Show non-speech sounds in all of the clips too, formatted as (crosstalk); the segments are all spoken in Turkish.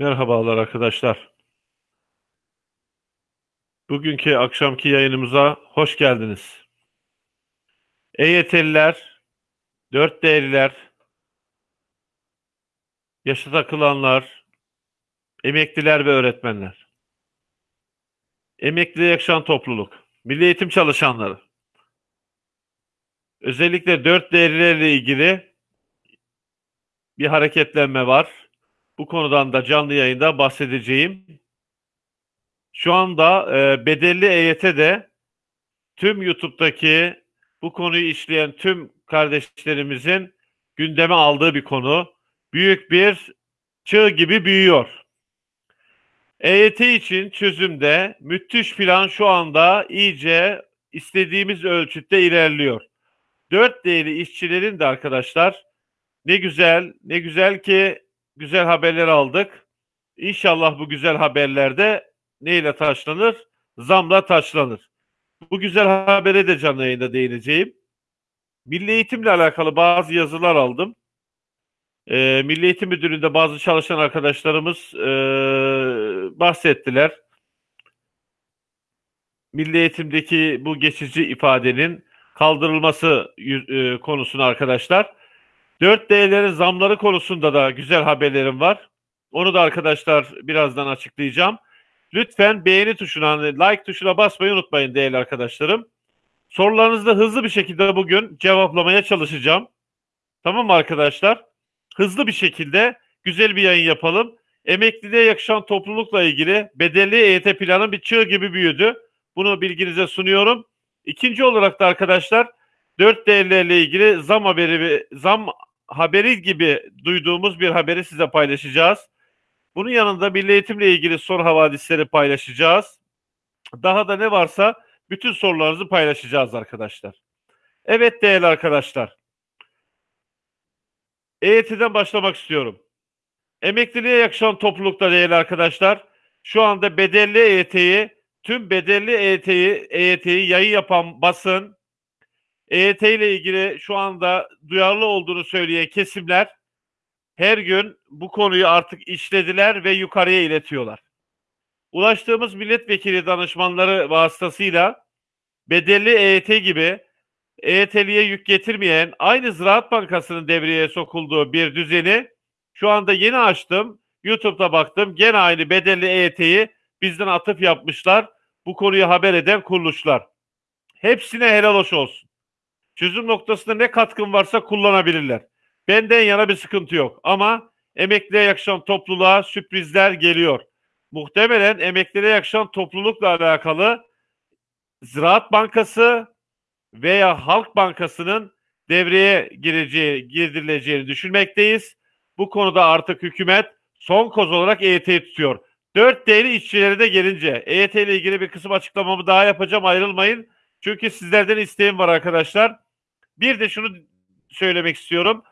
Merhabalar arkadaşlar. Bugünkü akşamki yayınımıza hoş geldiniz. EYT'liler, dört değerliler, yaşa takılanlar, emekliler ve öğretmenler. Emekliliğe yakışan topluluk, milli eğitim çalışanları. Özellikle dört değerlilerle ilgili bir hareketlenme var bu konudan da canlı yayında bahsedeceğim. Şu anda e, bedelli EYT'de tüm YouTube'daki bu konuyu işleyen tüm kardeşlerimizin gündeme aldığı bir konu. Büyük bir çığ gibi büyüyor. EYT için çözümde müthiş plan şu anda iyice istediğimiz ölçütte ilerliyor. Dört değerli işçilerin de arkadaşlar ne güzel, ne güzel ki güzel haberler aldık. İnşallah bu güzel haberlerde neyle taşlanır? Zamla taşlanır. Bu güzel habere de canlı yayında değineceğim. Milli eğitimle alakalı bazı yazılar aldım. Ee, Milli Eğitim Müdürlüğü'nde bazı çalışan arkadaşlarımız e, bahsettiler. Milli eğitimdeki bu geçici ifadenin kaldırılması e, konusunu arkadaşlar. 4D'lerin zamları konusunda da güzel haberlerim var. Onu da arkadaşlar birazdan açıklayacağım. Lütfen beğeni tuşuna, like tuşuna basmayı unutmayın değerli arkadaşlarım. Sorularınızı da hızlı bir şekilde bugün cevaplamaya çalışacağım. Tamam mı arkadaşlar? Hızlı bir şekilde güzel bir yayın yapalım. Emekliliğe yakışan toplulukla ilgili bedelli EYT planı bir çığ gibi büyüdü. Bunu bilginize sunuyorum. İkinci olarak da arkadaşlar 4 değerlerle ilgili zam haberi zam haberi gibi duyduğumuz bir haberi size paylaşacağız. Bunun yanında milli eğitimle ilgili soru havadisleri paylaşacağız. Daha da ne varsa bütün sorularınızı paylaşacağız arkadaşlar. Evet değerli arkadaşlar. EYT'den başlamak istiyorum. Emekliliğe yakışan toplulukta değerli arkadaşlar. Şu anda bedelli EYT'yi, tüm bedelli EYT'yi, EYT'yi yayın yapan basın, EYT ile ilgili şu anda duyarlı olduğunu söyleyen kesimler her gün bu konuyu artık işlediler ve yukarıya iletiyorlar. Ulaştığımız milletvekili danışmanları vasıtasıyla bedelli EYT gibi EYT'liye yük getirmeyen aynı Ziraat Bankası'nın devreye sokulduğu bir düzeni şu anda yeni açtım. YouTube'da baktım. Gene aynı bedelli EYT'yi bizden atıf yapmışlar. Bu konuyu haber eden kuruluşlar. Hepsine helal hoş olsun. Çözüm noktasında ne katkın varsa kullanabilirler. Benden yana bir sıkıntı yok ama emekliye yakışan topluluğa sürprizler geliyor. Muhtemelen emeklilere yakışan toplulukla alakalı Ziraat Bankası veya Halk Bankası'nın devreye gireceği, girdirileceğini düşünmekteyiz. Bu konuda artık hükümet son koz olarak EYT'yi tutuyor. Dört değerli işçileri de gelince EYT ile ilgili bir kısım açıklamamı daha yapacağım ayrılmayın. Çünkü sizlerden isteğim var arkadaşlar. Bir de şunu söylemek istiyorum.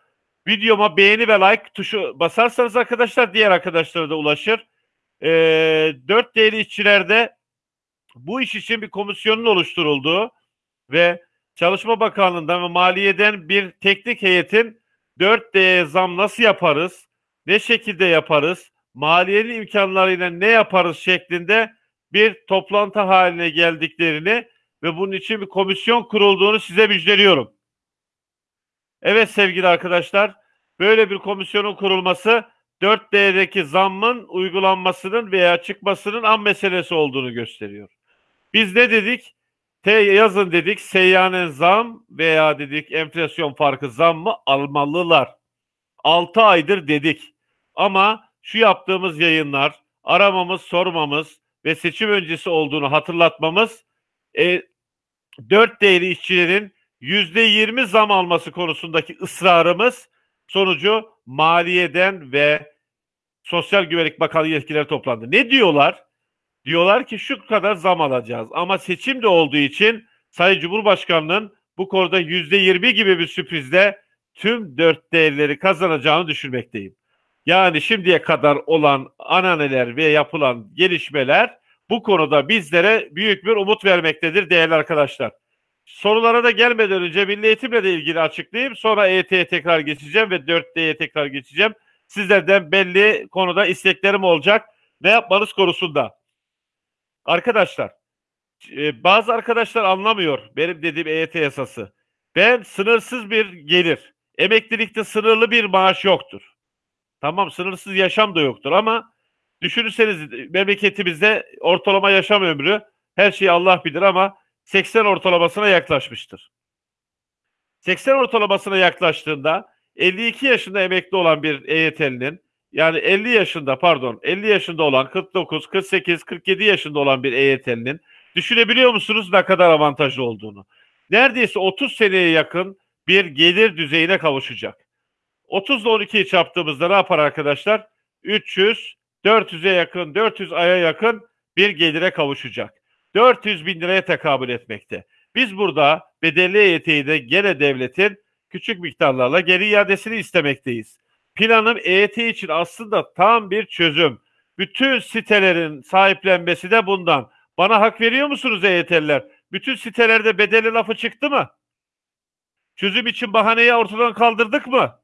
Videoma beğeni ve like tuşu basarsanız arkadaşlar diğer arkadaşlara da ulaşır. E, 4 değerli işçilerde bu iş için bir komisyonun oluşturulduğu ve Çalışma Bakanlığı'ndan ve Maliye'den bir teknik heyetin 4D zam nasıl yaparız, ne şekilde yaparız, maliyenin imkanlarıyla ne yaparız şeklinde bir toplantı haline geldiklerini ve bunun için bir komisyon kurulduğunu size müjdeliyorum. Evet sevgili arkadaşlar, böyle bir komisyonun kurulması 4D'deki zammın uygulanmasının veya çıkmasının an meselesi olduğunu gösteriyor. Biz ne dedik? T yazın dedik seyyanen zam veya dedik enflasyon farkı zam mı almalılar. 6 aydır dedik. Ama şu yaptığımız yayınlar, aramamız, sormamız ve seçim öncesi olduğunu hatırlatmamız e, 4 değerli işçilerin yüzde yirmi zam alması konusundaki ısrarımız sonucu maliyeden ve Sosyal Güvenlik Bakanlığı yetkileri toplandı. Ne diyorlar? Diyorlar ki şu kadar zam alacağız. Ama seçim de olduğu için Sayın Cumhurbaşkanı'nın bu konuda yüzde yirmi gibi bir sürprizle tüm dört değerleri kazanacağını düşünmekteyim. Yani şimdiye kadar olan ananeler ve yapılan gelişmeler bu konuda bizlere büyük bir umut vermektedir değerli arkadaşlar. Sorulara da gelmeden önce milli eğitimle de ilgili açıklayayım. Sonra EYT'ye tekrar geçeceğim ve 4D'ye tekrar geçeceğim. Sizlerden belli konuda isteklerim olacak. Ne yapmanız konusunda. Arkadaşlar e, bazı arkadaşlar anlamıyor benim dediğim EYT yasası. Ben sınırsız bir gelir. Emeklilikte sınırlı bir maaş yoktur. Tamam sınırsız yaşam da yoktur ama düşünürseniz memleketimizde ortalama yaşam ömrü her şeyi Allah bilir ama 80 ortalamasına yaklaşmıştır. 80 ortalamasına yaklaştığında 52 yaşında emekli olan bir EYT'linin yani 50 yaşında pardon 50 yaşında olan 49, 48, 47 yaşında olan bir EYT'linin düşünebiliyor musunuz ne kadar avantajlı olduğunu? Neredeyse 30 seneye yakın bir gelir düzeyine kavuşacak. 30 ile 12'yi çarptığımızda ne yapar arkadaşlar? 300, 400'e yakın, 400 aya yakın bir gelire kavuşacak. 400 bin liraya tekabül etmekte. Biz burada bedelli EYT'yi de gene devletin küçük miktarlarla geri iadesini istemekteyiz. Planım EYT için aslında tam bir çözüm. Bütün sitelerin sahiplenmesi de bundan. Bana hak veriyor musunuz EYT'liler? Bütün sitelerde bedeli lafı çıktı mı? Çözüm için bahaneyi ortadan kaldırdık mı?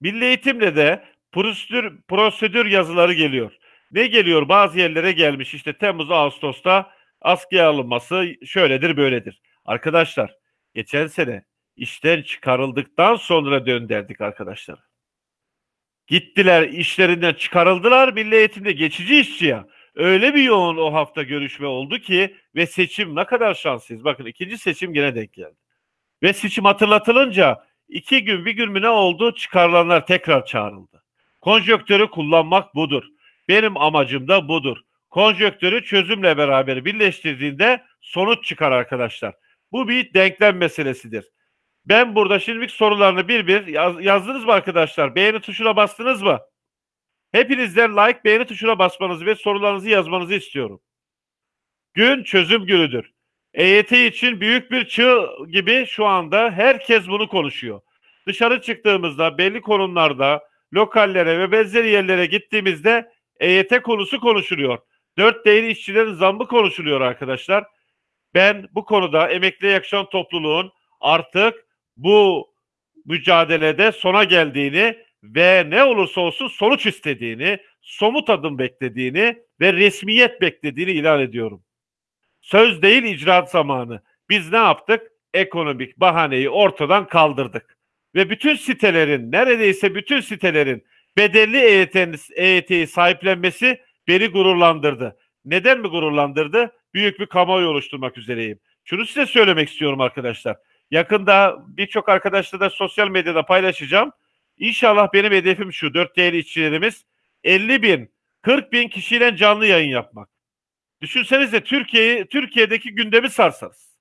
Milli eğitimle de prosedür, prosedür yazıları geliyor. Ne geliyor? Bazı yerlere gelmiş işte Temmuz, Ağustos'ta askıya alınması şöyledir böyledir. Arkadaşlar geçen sene işten çıkarıldıktan sonra dönderdik arkadaşlar. Gittiler işlerinden çıkarıldılar milli eğitimde geçici işçi ya. Öyle bir yoğun o hafta görüşme oldu ki ve seçim ne kadar şanslıyız. Bakın ikinci seçim gene denk geldi. Ve seçim hatırlatılınca iki gün bir gün mü ne oldu çıkarılanlar tekrar çağrıldı. Konjöktörü kullanmak budur. Benim amacım da budur. Konjöktörü çözümle beraber birleştirdiğinde sonuç çıkar arkadaşlar. Bu bir denklem meselesidir. Ben burada şimdilik sorularını bir bir yaz, yazdınız mı arkadaşlar? Beğeni tuşuna bastınız mı? Hepinizden like, beğeni tuşuna basmanızı ve sorularınızı yazmanızı istiyorum. Gün çözüm günüdür. EYT için büyük bir çığ gibi şu anda herkes bunu konuşuyor. Dışarı çıktığımızda belli konumlarda lokallere ve benzeri yerlere gittiğimizde EYT konusu konuşuluyor. Dört değeri işçilerin zammı konuşuluyor arkadaşlar. Ben bu konuda emekliye yakışan topluluğun artık bu mücadelede sona geldiğini ve ne olursa olsun sonuç istediğini, somut adım beklediğini ve resmiyet beklediğini ilan ediyorum. Söz değil icraat zamanı. Biz ne yaptık? Ekonomik bahaneyi ortadan kaldırdık. Ve bütün sitelerin, neredeyse bütün sitelerin bedelli EYT'yi sahiplenmesi beni gururlandırdı. Neden mi gururlandırdı? Büyük bir kamuoyu oluşturmak üzereyim. Şunu size söylemek istiyorum arkadaşlar. Yakında birçok arkadaşla da sosyal medyada paylaşacağım. İnşallah benim hedefim şu. Dört değerli işçilerimiz 50 bin, 40 bin kişiyle canlı yayın yapmak. Düşünsenize Türkiye'yi Türkiye'deki gündemi sarsarız.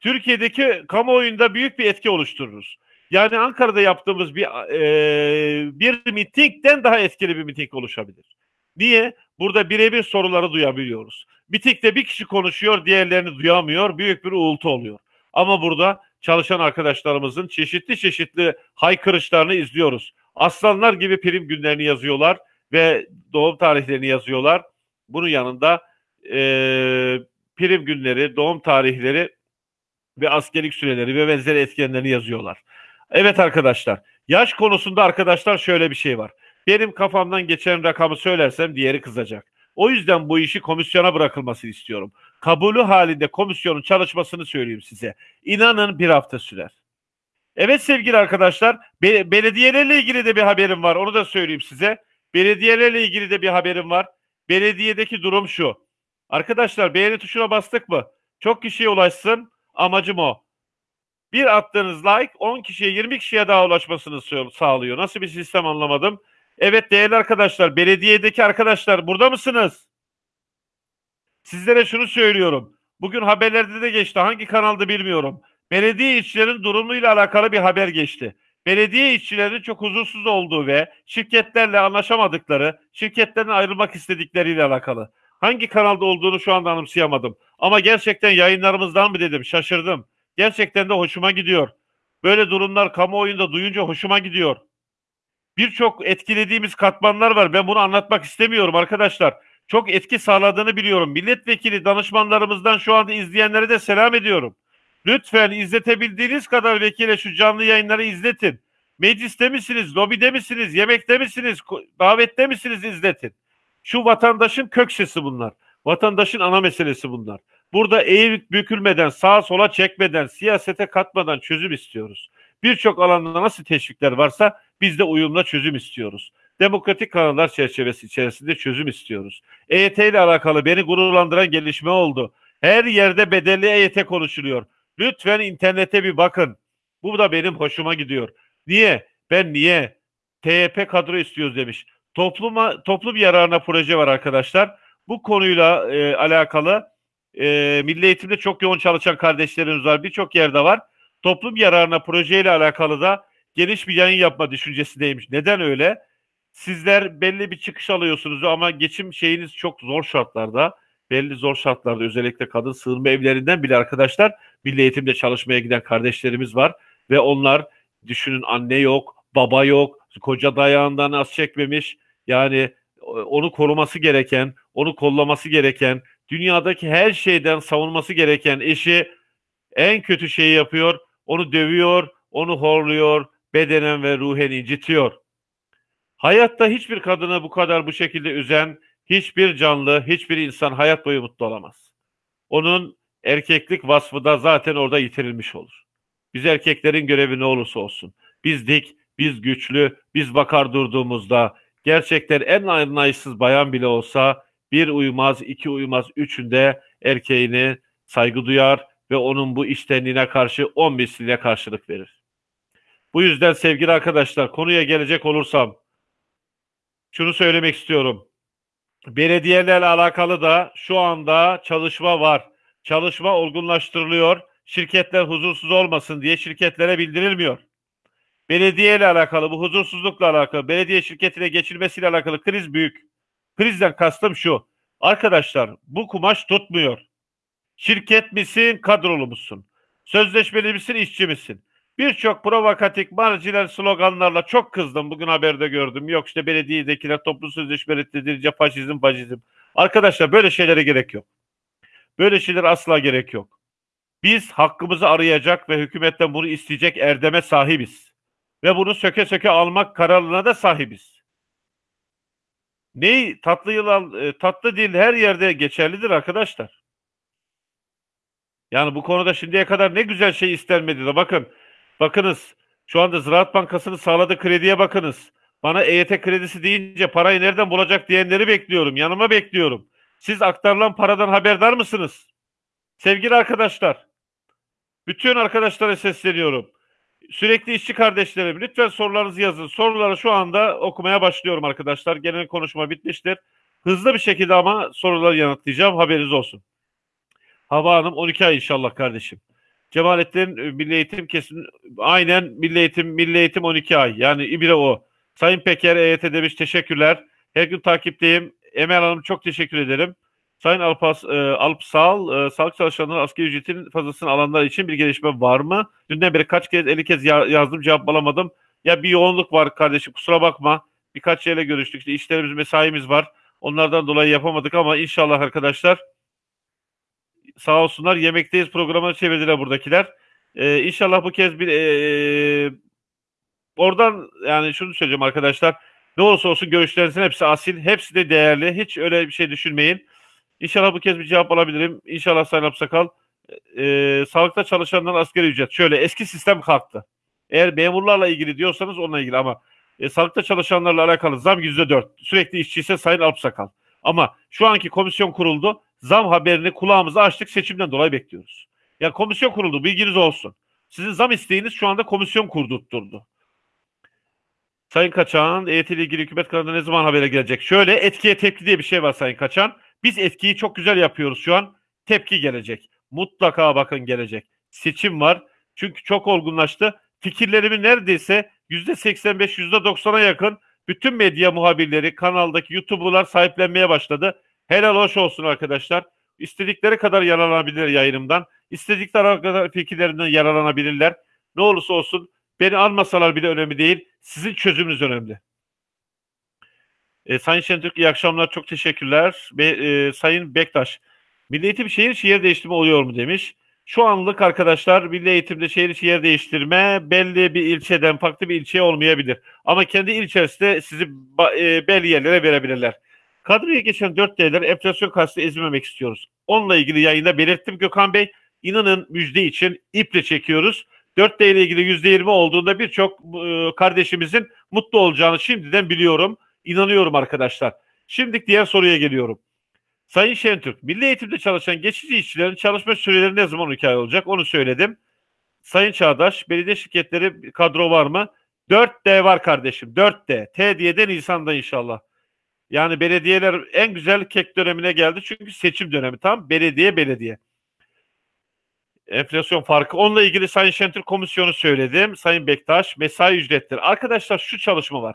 Türkiye'deki kamuoyunda büyük bir etki oluştururuz. Yani Ankara'da yaptığımız bir e, bir mitingden daha etkili bir miting oluşabilir. Niye? Burada birebir soruları duyabiliyoruz. Mitingde bir kişi konuşuyor, diğerlerini duyamıyor. Büyük bir uğultu oluyor. Ama burada çalışan arkadaşlarımızın çeşitli çeşitli haykırışlarını izliyoruz. Aslanlar gibi prim günlerini yazıyorlar ve doğum tarihlerini yazıyorlar. Bunun yanında e, prim günleri, doğum tarihleri ve askerlik süreleri ve benzeri etkenlerini yazıyorlar. Evet arkadaşlar, yaş konusunda arkadaşlar şöyle bir şey var. Benim kafamdan geçen rakamı söylersem diğeri kızacak. O yüzden bu işi komisyona bırakılmasını istiyorum. Kabulü halinde komisyonun çalışmasını söyleyeyim size. İnanın bir hafta sürer. Evet sevgili arkadaşlar, be- belediyelerle ilgili de bir haberim var. Onu da söyleyeyim size. Belediyelerle ilgili de bir haberim var. Belediyedeki durum şu. Arkadaşlar beğeni tuşuna bastık mı? Çok kişiye ulaşsın. Amacım o. Bir attığınız like 10 kişiye 20 kişiye daha ulaşmasını sağlıyor. Nasıl bir sistem anlamadım. Evet değerli arkadaşlar, belediyedeki arkadaşlar burada mısınız? Sizlere şunu söylüyorum. Bugün haberlerde de geçti. Hangi kanalda bilmiyorum. Belediye işçilerin durumuyla alakalı bir haber geçti. Belediye işçilerinin çok huzursuz olduğu ve şirketlerle anlaşamadıkları, şirketlerin ayrılmak istedikleriyle alakalı. Hangi kanalda olduğunu şu anda anımsayamadım. Ama gerçekten yayınlarımızdan mı dedim şaşırdım. Gerçekten de hoşuma gidiyor. Böyle durumlar kamuoyunda duyunca hoşuma gidiyor birçok etkilediğimiz katmanlar var. Ben bunu anlatmak istemiyorum arkadaşlar. Çok etki sağladığını biliyorum. Milletvekili danışmanlarımızdan şu anda izleyenlere de selam ediyorum. Lütfen izletebildiğiniz kadar vekile şu canlı yayınları izletin. Mecliste misiniz, lobide misiniz, yemekte misiniz, davette misiniz izletin. Şu vatandaşın kök sesi bunlar. Vatandaşın ana meselesi bunlar. Burada eğilip bükülmeden, sağa sola çekmeden, siyasete katmadan çözüm istiyoruz. Birçok alanda nasıl teşvikler varsa biz de uyumla çözüm istiyoruz. Demokratik kanallar çerçevesi içerisinde çözüm istiyoruz. EYT ile alakalı beni gururlandıran gelişme oldu. Her yerde bedelli EYT konuşuluyor. Lütfen internete bir bakın. Bu da benim hoşuma gidiyor. Niye? Ben niye? TYP kadro istiyoruz demiş. Topluma, toplum yararına proje var arkadaşlar. Bu konuyla e, alakalı e, milli eğitimde çok yoğun çalışan kardeşlerimiz var. Birçok yerde var. Toplum yararına projeyle alakalı da geniş bir yayın yapma düşüncesindeymiş. Neden öyle? Sizler belli bir çıkış alıyorsunuz ama geçim şeyiniz çok zor şartlarda. Belli zor şartlarda özellikle kadın sığınma evlerinden bile arkadaşlar milli eğitimde çalışmaya giden kardeşlerimiz var. Ve onlar düşünün anne yok, baba yok, koca dayağından az çekmemiş. Yani onu koruması gereken, onu kollaması gereken, dünyadaki her şeyden savunması gereken eşi en kötü şeyi yapıyor. Onu dövüyor, onu horluyor, bedenen ve ruhen incitiyor. Hayatta hiçbir kadını bu kadar bu şekilde üzen hiçbir canlı, hiçbir insan hayat boyu mutlu olamaz. Onun erkeklik vasfı da zaten orada yitirilmiş olur. Biz erkeklerin görevi ne olursa olsun. Biz dik, biz güçlü, biz bakar durduğumuzda gerçekten en anlayışsız bayan bile olsa bir uymaz, iki uymaz, üçünde erkeğini saygı duyar ve onun bu iştenliğine karşı on misliyle karşılık verir. Bu yüzden sevgili arkadaşlar konuya gelecek olursam şunu söylemek istiyorum. Belediyelerle alakalı da şu anda çalışma var. Çalışma olgunlaştırılıyor. Şirketler huzursuz olmasın diye şirketlere bildirilmiyor. Belediye ile alakalı, bu huzursuzlukla alakalı, belediye şirketine geçilmesiyle alakalı kriz büyük. Krizden kastım şu. Arkadaşlar bu kumaş tutmuyor. Şirket misin, kadrolu musun? Sözleşmeli misin, işçi misin? Birçok provokatif, marjinal sloganlarla çok kızdım. Bugün haberde gördüm. Yok işte belediyedekiler toplu sözleşme reddedilince faşizm, faşizm. Arkadaşlar böyle şeylere gerek yok. Böyle şeyler asla gerek yok. Biz hakkımızı arayacak ve hükümetten bunu isteyecek erdeme sahibiz. Ve bunu söke söke almak kararına da sahibiz. Ney tatlı yılan, e, tatlı dil her yerde geçerlidir arkadaşlar. Yani bu konuda şimdiye kadar ne güzel şey istenmedi de bakın Bakınız şu anda Ziraat Bankası'nın sağladığı krediye bakınız. Bana EYT kredisi deyince parayı nereden bulacak diyenleri bekliyorum. Yanıma bekliyorum. Siz aktarılan paradan haberdar mısınız? Sevgili arkadaşlar, bütün arkadaşlara sesleniyorum. Sürekli işçi kardeşlerim lütfen sorularınızı yazın. Soruları şu anda okumaya başlıyorum arkadaşlar. Genel konuşma bitmiştir. Hızlı bir şekilde ama soruları yanıtlayacağım. Haberiniz olsun. Hava Hanım 12 ay inşallah kardeşim. Cemalettin e, Milli Eğitim kesin aynen Milli Eğitim Milli Eğitim 12 ay. Yani İbire o. Sayın Peker EYT demiş teşekkürler. Her gün takipteyim. Emel Hanım çok teşekkür ederim. Sayın Alpas, e, Alpsal, e, sağlık çalışanları asgari ücretin fazlasını alanlar için bir gelişme var mı? Dünden beri kaç kez, 50 kez ya, yazdım cevap alamadım. Ya bir yoğunluk var kardeşim kusura bakma. Birkaç yerle görüştük. İşte işlerimiz, mesaimiz var. Onlardan dolayı yapamadık ama inşallah arkadaşlar sağ olsunlar yemekteyiz programını çevirdiler buradakiler. Ee, inşallah bu kez bir e, oradan yani şunu söyleyeceğim arkadaşlar. Ne olursa olsun görüşlerinizin hepsi asil, hepsi de değerli. Hiç öyle bir şey düşünmeyin. İnşallah bu kez bir cevap alabilirim. İnşallah Sayın Apsakal. E, sağlıkta çalışanların asgari ücret. Şöyle eski sistem kalktı. Eğer memurlarla ilgili diyorsanız onunla ilgili ama e, sağlıkta çalışanlarla alakalı zam yüzde dört. Sürekli işçiyse Sayın Alpsakal. Ama şu anki komisyon kuruldu zam haberini kulağımızı açtık seçimden dolayı bekliyoruz. Ya komisyon kuruldu bilginiz olsun. Sizin zam isteğiniz şu anda komisyon kurdurtturdu. Sayın Kaçan, EYT ile ilgili hükümet kanalında ne zaman habere gelecek? Şöyle etkiye tepki diye bir şey var Sayın Kaçan. Biz etkiyi çok güzel yapıyoruz şu an. Tepki gelecek. Mutlaka bakın gelecek. Seçim var. Çünkü çok olgunlaştı. Fikirlerimin neredeyse %85, %90'a yakın bütün medya muhabirleri, kanaldaki YouTuber'lar sahiplenmeye başladı. Helal hoş olsun arkadaşlar. İstedikleri kadar yararlanabilir yayınımdan. İstedikleri kadar fikirlerinden yararlanabilirler. Ne olursa olsun beni almasalar bile önemli değil. Sizin çözümünüz önemli. E, Sayın Şentürk iyi akşamlar. Çok teşekkürler. Be, e, Sayın Bektaş. Milli Eğitim şehir şehir değiştirme oluyor mu demiş. Şu anlık arkadaşlar milli eğitimde şehir içi yer değiştirme belli bir ilçeden farklı bir ilçeye olmayabilir. Ama kendi ilçesinde sizi e, belli yerlere verebilirler. Kadroya geçen 4 D'ler enflasyon karşısında ezmemek istiyoruz. Onunla ilgili yayında belirttim Gökhan Bey. İnanın müjde için iple çekiyoruz. 4D ile ilgili %20 olduğunda birçok e, kardeşimizin mutlu olacağını şimdiden biliyorum. İnanıyorum arkadaşlar. Şimdi diğer soruya geliyorum. Sayın Şentürk, milli eğitimde çalışan geçici işçilerin çalışma süreleri ne zaman hikaye olacak onu söyledim. Sayın Çağdaş, belediye şirketleri kadro var mı? 4D var kardeşim, 4D. T diye de Nisan'da inşallah. Yani belediyeler en güzel kek dönemine geldi çünkü seçim dönemi tam belediye belediye. Enflasyon farkı. Onunla ilgili Sayın Şentürk komisyonu söyledim. Sayın Bektaş mesai ücretleri. Arkadaşlar şu çalışma var.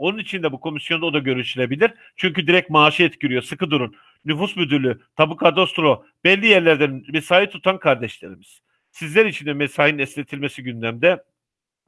Onun için de bu komisyonda o da görüşülebilir. Çünkü direkt maaşı etkiliyor. Sıkı durun. Nüfus müdürlüğü, tabu kadastro, belli yerlerden mesai tutan kardeşlerimiz. Sizler için de mesainin esnetilmesi gündemde.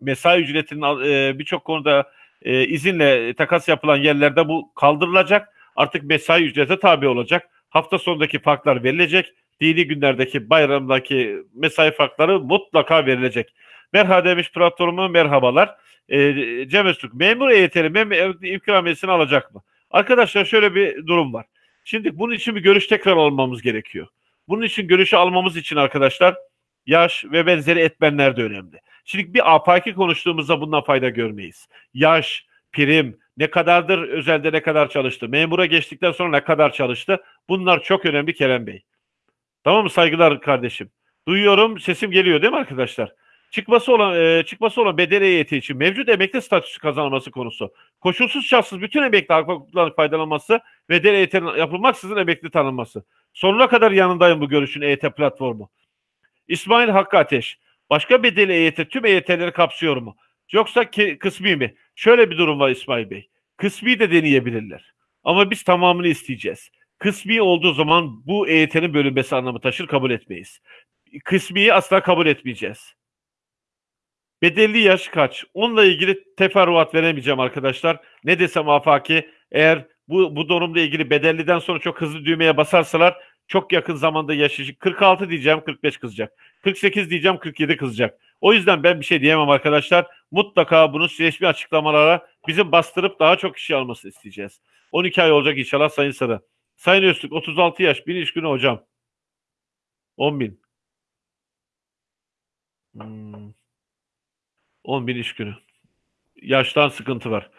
Mesai ücretinin e, birçok konuda e, izinle takas yapılan yerlerde bu kaldırılacak. Artık mesai ücrete tabi olacak. Hafta sonundaki farklar verilecek. Dini günlerdeki bayramdaki mesai farkları mutlaka verilecek. Merhaba demiş platformu merhabalar. E, Cem Öztürk memur EYT'li memur ikramiyesini alacak mı? Arkadaşlar şöyle bir durum var. Şimdi bunun için bir görüş tekrar almamız gerekiyor. Bunun için görüşü almamız için arkadaşlar yaş ve benzeri etmenler de önemli. Şimdi bir afaki konuştuğumuzda bundan fayda görmeyiz. Yaş, prim, ne kadardır özelde ne kadar çalıştı, memura geçtikten sonra ne kadar çalıştı bunlar çok önemli Kerem Bey. Tamam mı saygılar kardeşim? Duyuyorum sesim geliyor değil mi arkadaşlar? Çıkması olan e, çıkması olan bedel EYT için mevcut emekli statüsü kazanılması konusu. Koşulsuz şartsız bütün emekli haklarından faydalanması ve bedel EYT'nin yapılmaksızın emekli tanınması. Sonuna kadar yanındayım bu görüşün EYT platformu. İsmail Hakkı Ateş. Başka bedeli EYT tüm EYT'leri kapsıyor mu? Yoksa ki, kısmi mi? Şöyle bir durum var İsmail Bey. Kısmi de deneyebilirler. Ama biz tamamını isteyeceğiz. Kısmi olduğu zaman bu EYT'nin bölünmesi anlamı taşır kabul etmeyiz. Kısmiyi asla kabul etmeyeceğiz. Bedelli yaş kaç? Onunla ilgili teferruat veremeyeceğim arkadaşlar. Ne desem afaki eğer bu, bu durumla ilgili bedelliden sonra çok hızlı düğmeye basarsalar çok yakın zamanda yaşayacak. 46 diyeceğim 45 kızacak. 48 diyeceğim 47 kızacak. O yüzden ben bir şey diyemem arkadaşlar. Mutlaka bunu resmi açıklamalara bizim bastırıp daha çok kişi almasını isteyeceğiz. 12 ay olacak inşallah Sayın Sarı. Sayın Öztürk 36 yaş bir iş günü hocam. 10 bin. Hmm. 10 bin iş günü. Yaştan sıkıntı var.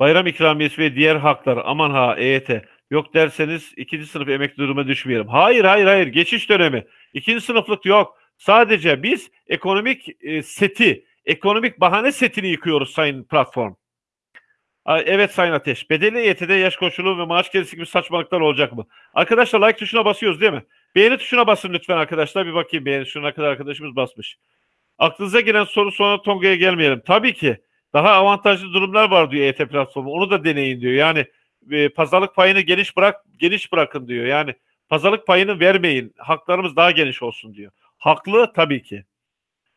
Bayram ikramiyesi ve diğer haklar aman ha EYT yok derseniz ikinci sınıf emekli duruma düşmeyelim. Hayır hayır hayır geçiş dönemi. İkinci sınıflık yok. Sadece biz ekonomik e, seti, ekonomik bahane setini yıkıyoruz sayın platform. Evet Sayın Ateş. Bedeli EYT'de yaş koşulu ve maaş gerisi gibi saçmalıklar olacak mı? Arkadaşlar like tuşuna basıyoruz değil mi? Beğeni tuşuna basın lütfen arkadaşlar. Bir bakayım beğeni şuna kadar arkadaşımız basmış. Aklınıza gelen soru sonra Tonga'ya gelmeyelim. Tabii ki daha avantajlı durumlar var diyor EYT platformu. Onu da deneyin diyor. Yani e, pazarlık payını geniş bırak geniş bırakın diyor. Yani pazarlık payını vermeyin. Haklarımız daha geniş olsun diyor. Haklı tabii ki.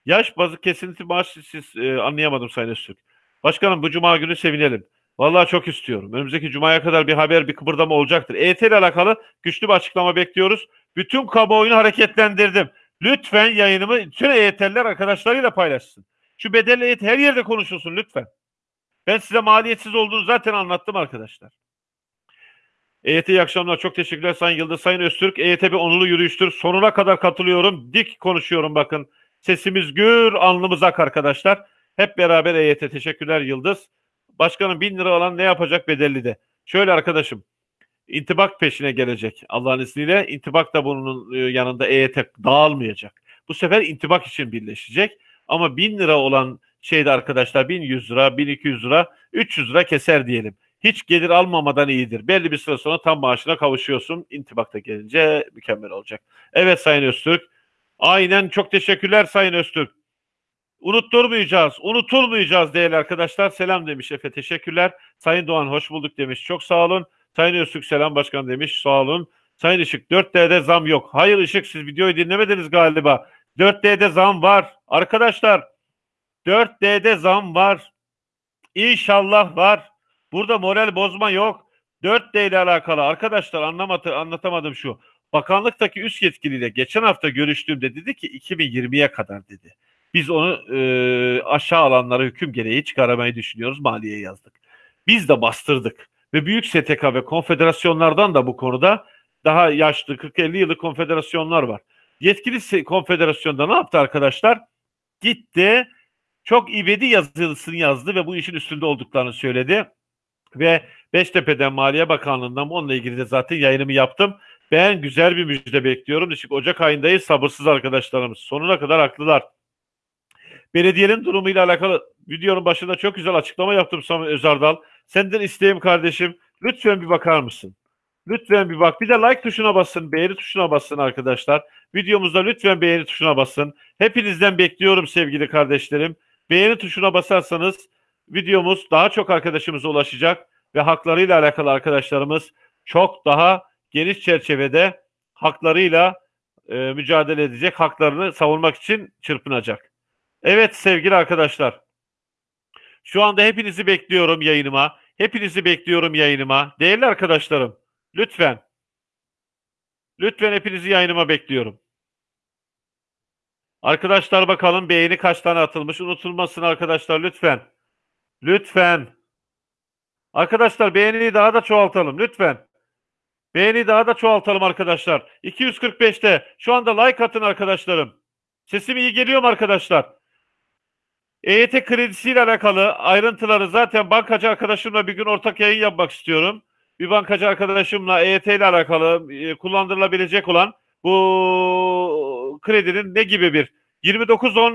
Yaş bazı kesinti maaşı siz e, anlayamadım Sayın Öztürk. Başkanım bu cuma günü sevinelim. Vallahi çok istiyorum. Önümüzdeki cumaya kadar bir haber, bir kıpırdama olacaktır. EYT ile alakalı güçlü bir açıklama bekliyoruz. Bütün kamuoyunu hareketlendirdim. Lütfen yayınımı tüm EYT'liler arkadaşlarıyla paylaşsın. Şu bedelli EYT her yerde konuşulsun lütfen. Ben size maliyetsiz olduğunu zaten anlattım arkadaşlar. EYT iyi akşamlar. Çok teşekkürler Sayın Yıldız. Sayın Öztürk. EYT bir onurlu yürüyüştür. Sonuna kadar katılıyorum. Dik konuşuyorum bakın. Sesimiz gür, alnımız ak arkadaşlar. Hep beraber EYT. Teşekkürler Yıldız. Başkanım bin lira alan ne yapacak bedelli de? Şöyle arkadaşım intibak peşine gelecek Allah'ın izniyle. İntibak da bunun e, yanında EYT dağılmayacak. Bu sefer intibak için birleşecek. Ama 1000 lira olan şeyde arkadaşlar 1100 lira, 1200 lira, 300 lira keser diyelim. Hiç gelir almamadan iyidir. Belli bir süre sonra tam maaşına kavuşuyorsun. İntibakta gelince mükemmel olacak. Evet Sayın Öztürk. Aynen çok teşekkürler Sayın Öztürk. Unutturmayacağız, unutulmayacağız değerli arkadaşlar. Selam demiş Efe, teşekkürler. Sayın Doğan hoş bulduk demiş, çok sağ olun. Sayın Öztürk selam başkan demiş. Sağ olun. Sayın Işık 4D'de zam yok. Hayır Işık siz videoyu dinlemediniz galiba. 4D'de zam var. Arkadaşlar 4D'de zam var. İnşallah var. Burada moral bozma yok. 4D ile alakalı arkadaşlar anlamadı, anlatamadım şu. Bakanlıktaki üst yetkiliyle geçen hafta görüştüğümde dedi ki 2020'ye kadar dedi. Biz onu e, aşağı alanlara hüküm gereği çıkaramayı düşünüyoruz. Maliye yazdık. Biz de bastırdık. Ve büyük STK ve konfederasyonlardan da bu konuda daha yaşlı 40-50 yıllık konfederasyonlar var. Yetkili konfederasyonda ne yaptı arkadaşlar? Gitti çok ibedi yazılısını yazdı ve bu işin üstünde olduklarını söyledi. Ve Beştepe'den Maliye Bakanlığı'ndan onunla ilgili de zaten yayınımı yaptım. Ben güzel bir müjde bekliyorum. Çünkü Ocak ayındayız sabırsız arkadaşlarımız. Sonuna kadar haklılar. Belediyenin durumuyla alakalı videonun başında çok güzel açıklama yaptım Samet Özardal. Senden isteğim kardeşim lütfen bir bakar mısın? Lütfen bir bak. Bir de like tuşuna basın, beğeni tuşuna basın arkadaşlar. Videomuzda lütfen beğeni tuşuna basın. Hepinizden bekliyorum sevgili kardeşlerim. Beğeni tuşuna basarsanız videomuz daha çok arkadaşımıza ulaşacak ve haklarıyla alakalı arkadaşlarımız çok daha geniş çerçevede haklarıyla e, mücadele edecek, haklarını savunmak için çırpınacak. Evet sevgili arkadaşlar. Şu anda hepinizi bekliyorum yayınıma. Hepinizi bekliyorum yayınıma. Değerli arkadaşlarım, lütfen lütfen hepinizi yayınıma bekliyorum. Arkadaşlar bakalım beğeni kaç tane atılmış. Unutulmasın arkadaşlar lütfen. Lütfen. Arkadaşlar beğeniyi daha da çoğaltalım lütfen. Beğeni daha da çoğaltalım arkadaşlar. 245'te şu anda like atın arkadaşlarım. Sesim iyi geliyor mu arkadaşlar? EYT kredisiyle alakalı ayrıntıları zaten bankacı arkadaşımla bir gün ortak yayın yapmak istiyorum. Bir bankacı arkadaşımla EYT ile alakalı e, kullandırılabilecek olan bu kredinin ne gibi bir 29 10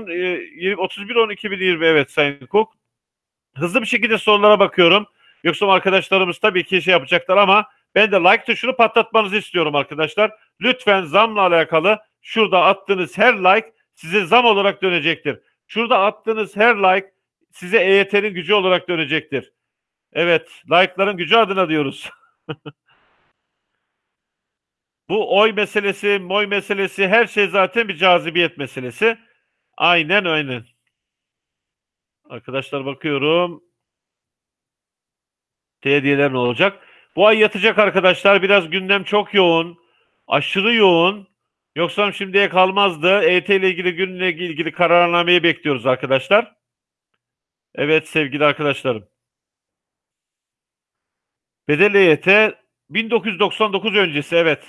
31 10 2020 evet Sayın Cook. Hızlı bir şekilde sorulara bakıyorum. Yoksa arkadaşlarımız tabii ki şey yapacaklar ama ben de like tuşunu patlatmanızı istiyorum arkadaşlar. Lütfen zamla alakalı şurada attığınız her like size zam olarak dönecektir. Şurada attığınız her like size EYT'nin gücü olarak dönecektir. Evet, like'ların gücü adına diyoruz. (laughs) Bu oy meselesi, moy meselesi her şey zaten bir cazibiyet meselesi. Aynen aynen. Arkadaşlar bakıyorum. Hediyeler ne olacak? Bu ay yatacak arkadaşlar. Biraz gündem çok yoğun. Aşırı yoğun. Yoksa şimdiye kalmazdı. EYT ile ilgili günle ilgili kararnameyi bekliyoruz arkadaşlar. Evet sevgili arkadaşlarım. Bedel EYT 1999 öncesi evet.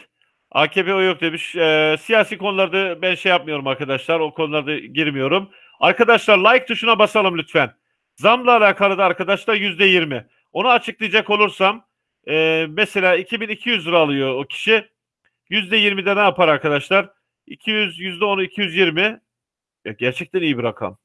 AKP o yok demiş. Ee, siyasi konularda ben şey yapmıyorum arkadaşlar. O konularda girmiyorum. Arkadaşlar like tuşuna basalım lütfen. Zamla alakalı da arkadaşlar yüzde yirmi. Onu açıklayacak olursam e, mesela 2200 lira alıyor o kişi. Yüzde 20'de ne yapar arkadaşlar? 200, yüzde 10'u 220. Ya gerçekten iyi bir rakam.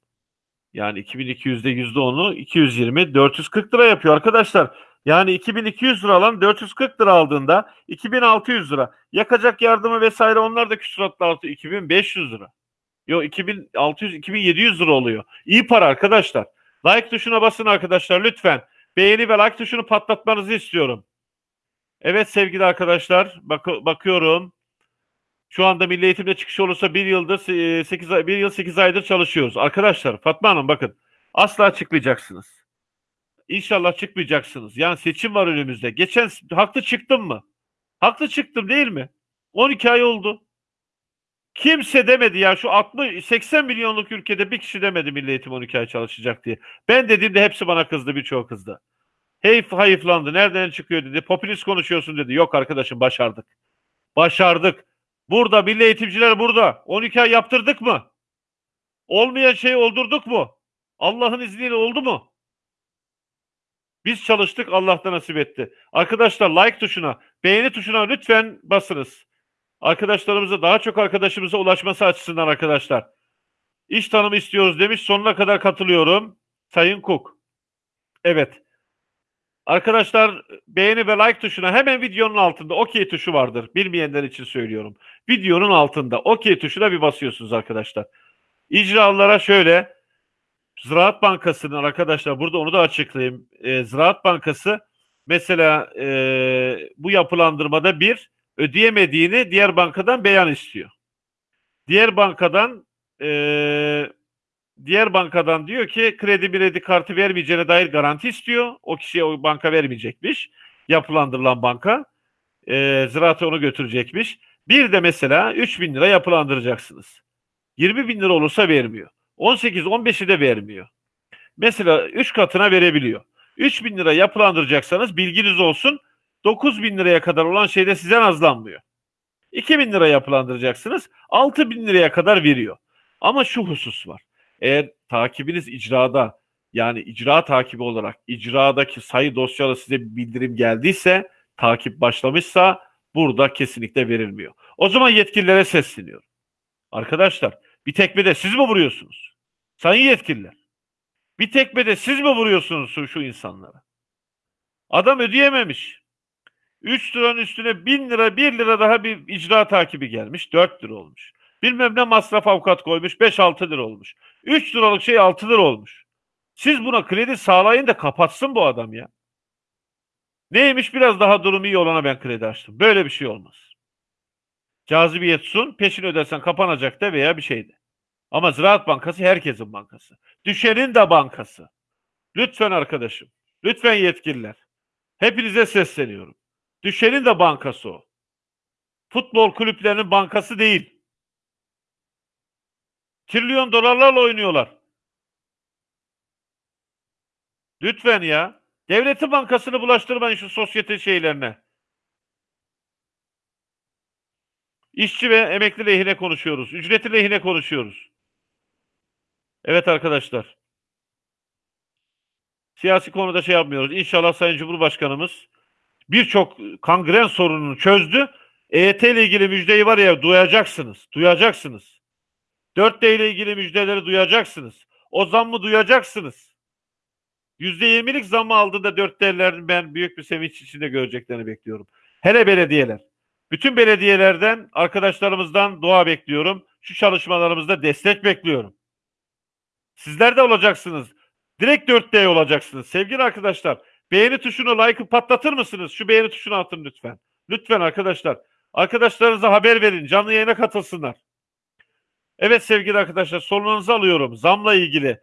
Yani 2200'de yüzde 10'u 220, 440 lira yapıyor arkadaşlar. Yani 2200 lira alan 440 lira aldığında 2600 lira. Yakacak yardımı vesaire onlar da küsuratlı altı 2500 lira. Yok 2600 2700 lira oluyor. İyi para arkadaşlar. Like tuşuna basın arkadaşlar lütfen. Beğeni ve like tuşunu patlatmanızı istiyorum. Evet sevgili arkadaşlar bak bakıyorum. Şu anda Milli Eğitim'de çıkış olursa bir yıldır 8 ay, bir yıl 8 aydır çalışıyoruz. Arkadaşlar Fatma Hanım bakın asla çıkmayacaksınız. İnşallah çıkmayacaksınız. Yani seçim var önümüzde. Geçen haklı çıktım mı? Haklı çıktım değil mi? 12 ay oldu. Kimse demedi ya şu 60 80 milyonluk ülkede bir kişi demedi Milli Eğitim 12 ay çalışacak diye. Ben dediğimde hepsi bana kızdı birçok kızdı. Hey hayıflandı. Nereden çıkıyor dedi. Popülist konuşuyorsun dedi. Yok arkadaşım başardık. Başardık. Burada milli eğitimciler burada. 12 ay yaptırdık mı? Olmayan şeyi oldurduk mu? Allah'ın izniyle oldu mu? Biz çalıştık Allah da nasip etti. Arkadaşlar like tuşuna, beğeni tuşuna lütfen basınız. Arkadaşlarımıza daha çok arkadaşımıza ulaşması açısından arkadaşlar. İş tanımı istiyoruz demiş. Sonuna kadar katılıyorum. Sayın Cook. Evet. Arkadaşlar beğeni ve like tuşuna hemen videonun altında OK tuşu vardır. Bilmeyenler için söylüyorum. Videonun altında OK tuşuna bir basıyorsunuz arkadaşlar. İcralara şöyle Ziraat Bankası'nın arkadaşlar burada onu da açıklayayım. E, Ziraat Bankası mesela e, bu yapılandırmada bir ödeyemediğini diğer bankadan beyan istiyor. Diğer bankadan e, diğer bankadan diyor ki kredi kredi kartı vermeyeceğine dair garanti istiyor. O kişiye o banka vermeyecekmiş. Yapılandırılan banka. E, ziraata onu götürecekmiş. Bir de mesela 3 bin lira yapılandıracaksınız. 20 bin lira olursa vermiyor. 18-15'i de vermiyor. Mesela 3 katına verebiliyor. 3 bin lira yapılandıracaksanız bilginiz olsun 9 bin liraya kadar olan şeyde size nazlanmıyor. 2 bin lira yapılandıracaksınız 6 bin liraya kadar veriyor. Ama şu husus var. Eğer takibiniz icrada yani icra takibi olarak icradaki sayı dosyalı size bir bildirim geldiyse takip başlamışsa burada kesinlikle verilmiyor. O zaman yetkililere sesleniyorum. Arkadaşlar bir tekmede siz mi vuruyorsunuz? Sayın yetkililer. Bir tekmede siz mi vuruyorsunuz şu, şu insanlara? Adam ödeyememiş. 3 liranın üstüne 1000 lira 1 lira daha bir icra takibi gelmiş. 4 lira olmuş. Bilmem ne masraf avukat koymuş 5-6 lira olmuş. 3 liralık şey 6 lira olmuş. Siz buna kredi sağlayın da kapatsın bu adam ya. Neymiş biraz daha durum iyi olana ben kredi açtım. Böyle bir şey olmaz. Cazibiyet sun, peşin ödersen kapanacak da veya bir şeydi. Ama Ziraat Bankası herkesin bankası. Düşenin de bankası. Lütfen arkadaşım, lütfen yetkililer. Hepinize sesleniyorum. Düşenin de bankası o. Futbol kulüplerinin bankası değil. Trilyon dolarlarla oynuyorlar. Lütfen ya. Devletin bankasını bulaştırmayın şu sosyete şeylerine. İşçi ve emekli lehine konuşuyoruz. Ücreti lehine konuşuyoruz. Evet arkadaşlar. Siyasi konuda şey yapmıyoruz. İnşallah Sayın Cumhurbaşkanımız birçok kangren sorununu çözdü. EYT ile ilgili müjdeyi var ya duyacaksınız. Duyacaksınız. 4D ile ilgili müjdeleri duyacaksınız. O zammı duyacaksınız. %20'lik zammı aldı da 4D'lerin ben büyük bir sevinç içinde göreceklerini bekliyorum. Hele belediyeler. Bütün belediyelerden, arkadaşlarımızdan dua bekliyorum. Şu çalışmalarımızda destek bekliyorum. Sizler de olacaksınız. Direkt 4D olacaksınız. Sevgili arkadaşlar, beğeni tuşunu, like'ı patlatır mısınız? Şu beğeni tuşunu atın lütfen. Lütfen arkadaşlar. Arkadaşlarınıza haber verin. Canlı yayına katılsınlar. Evet sevgili arkadaşlar, sorularınızı alıyorum. Zamla ilgili.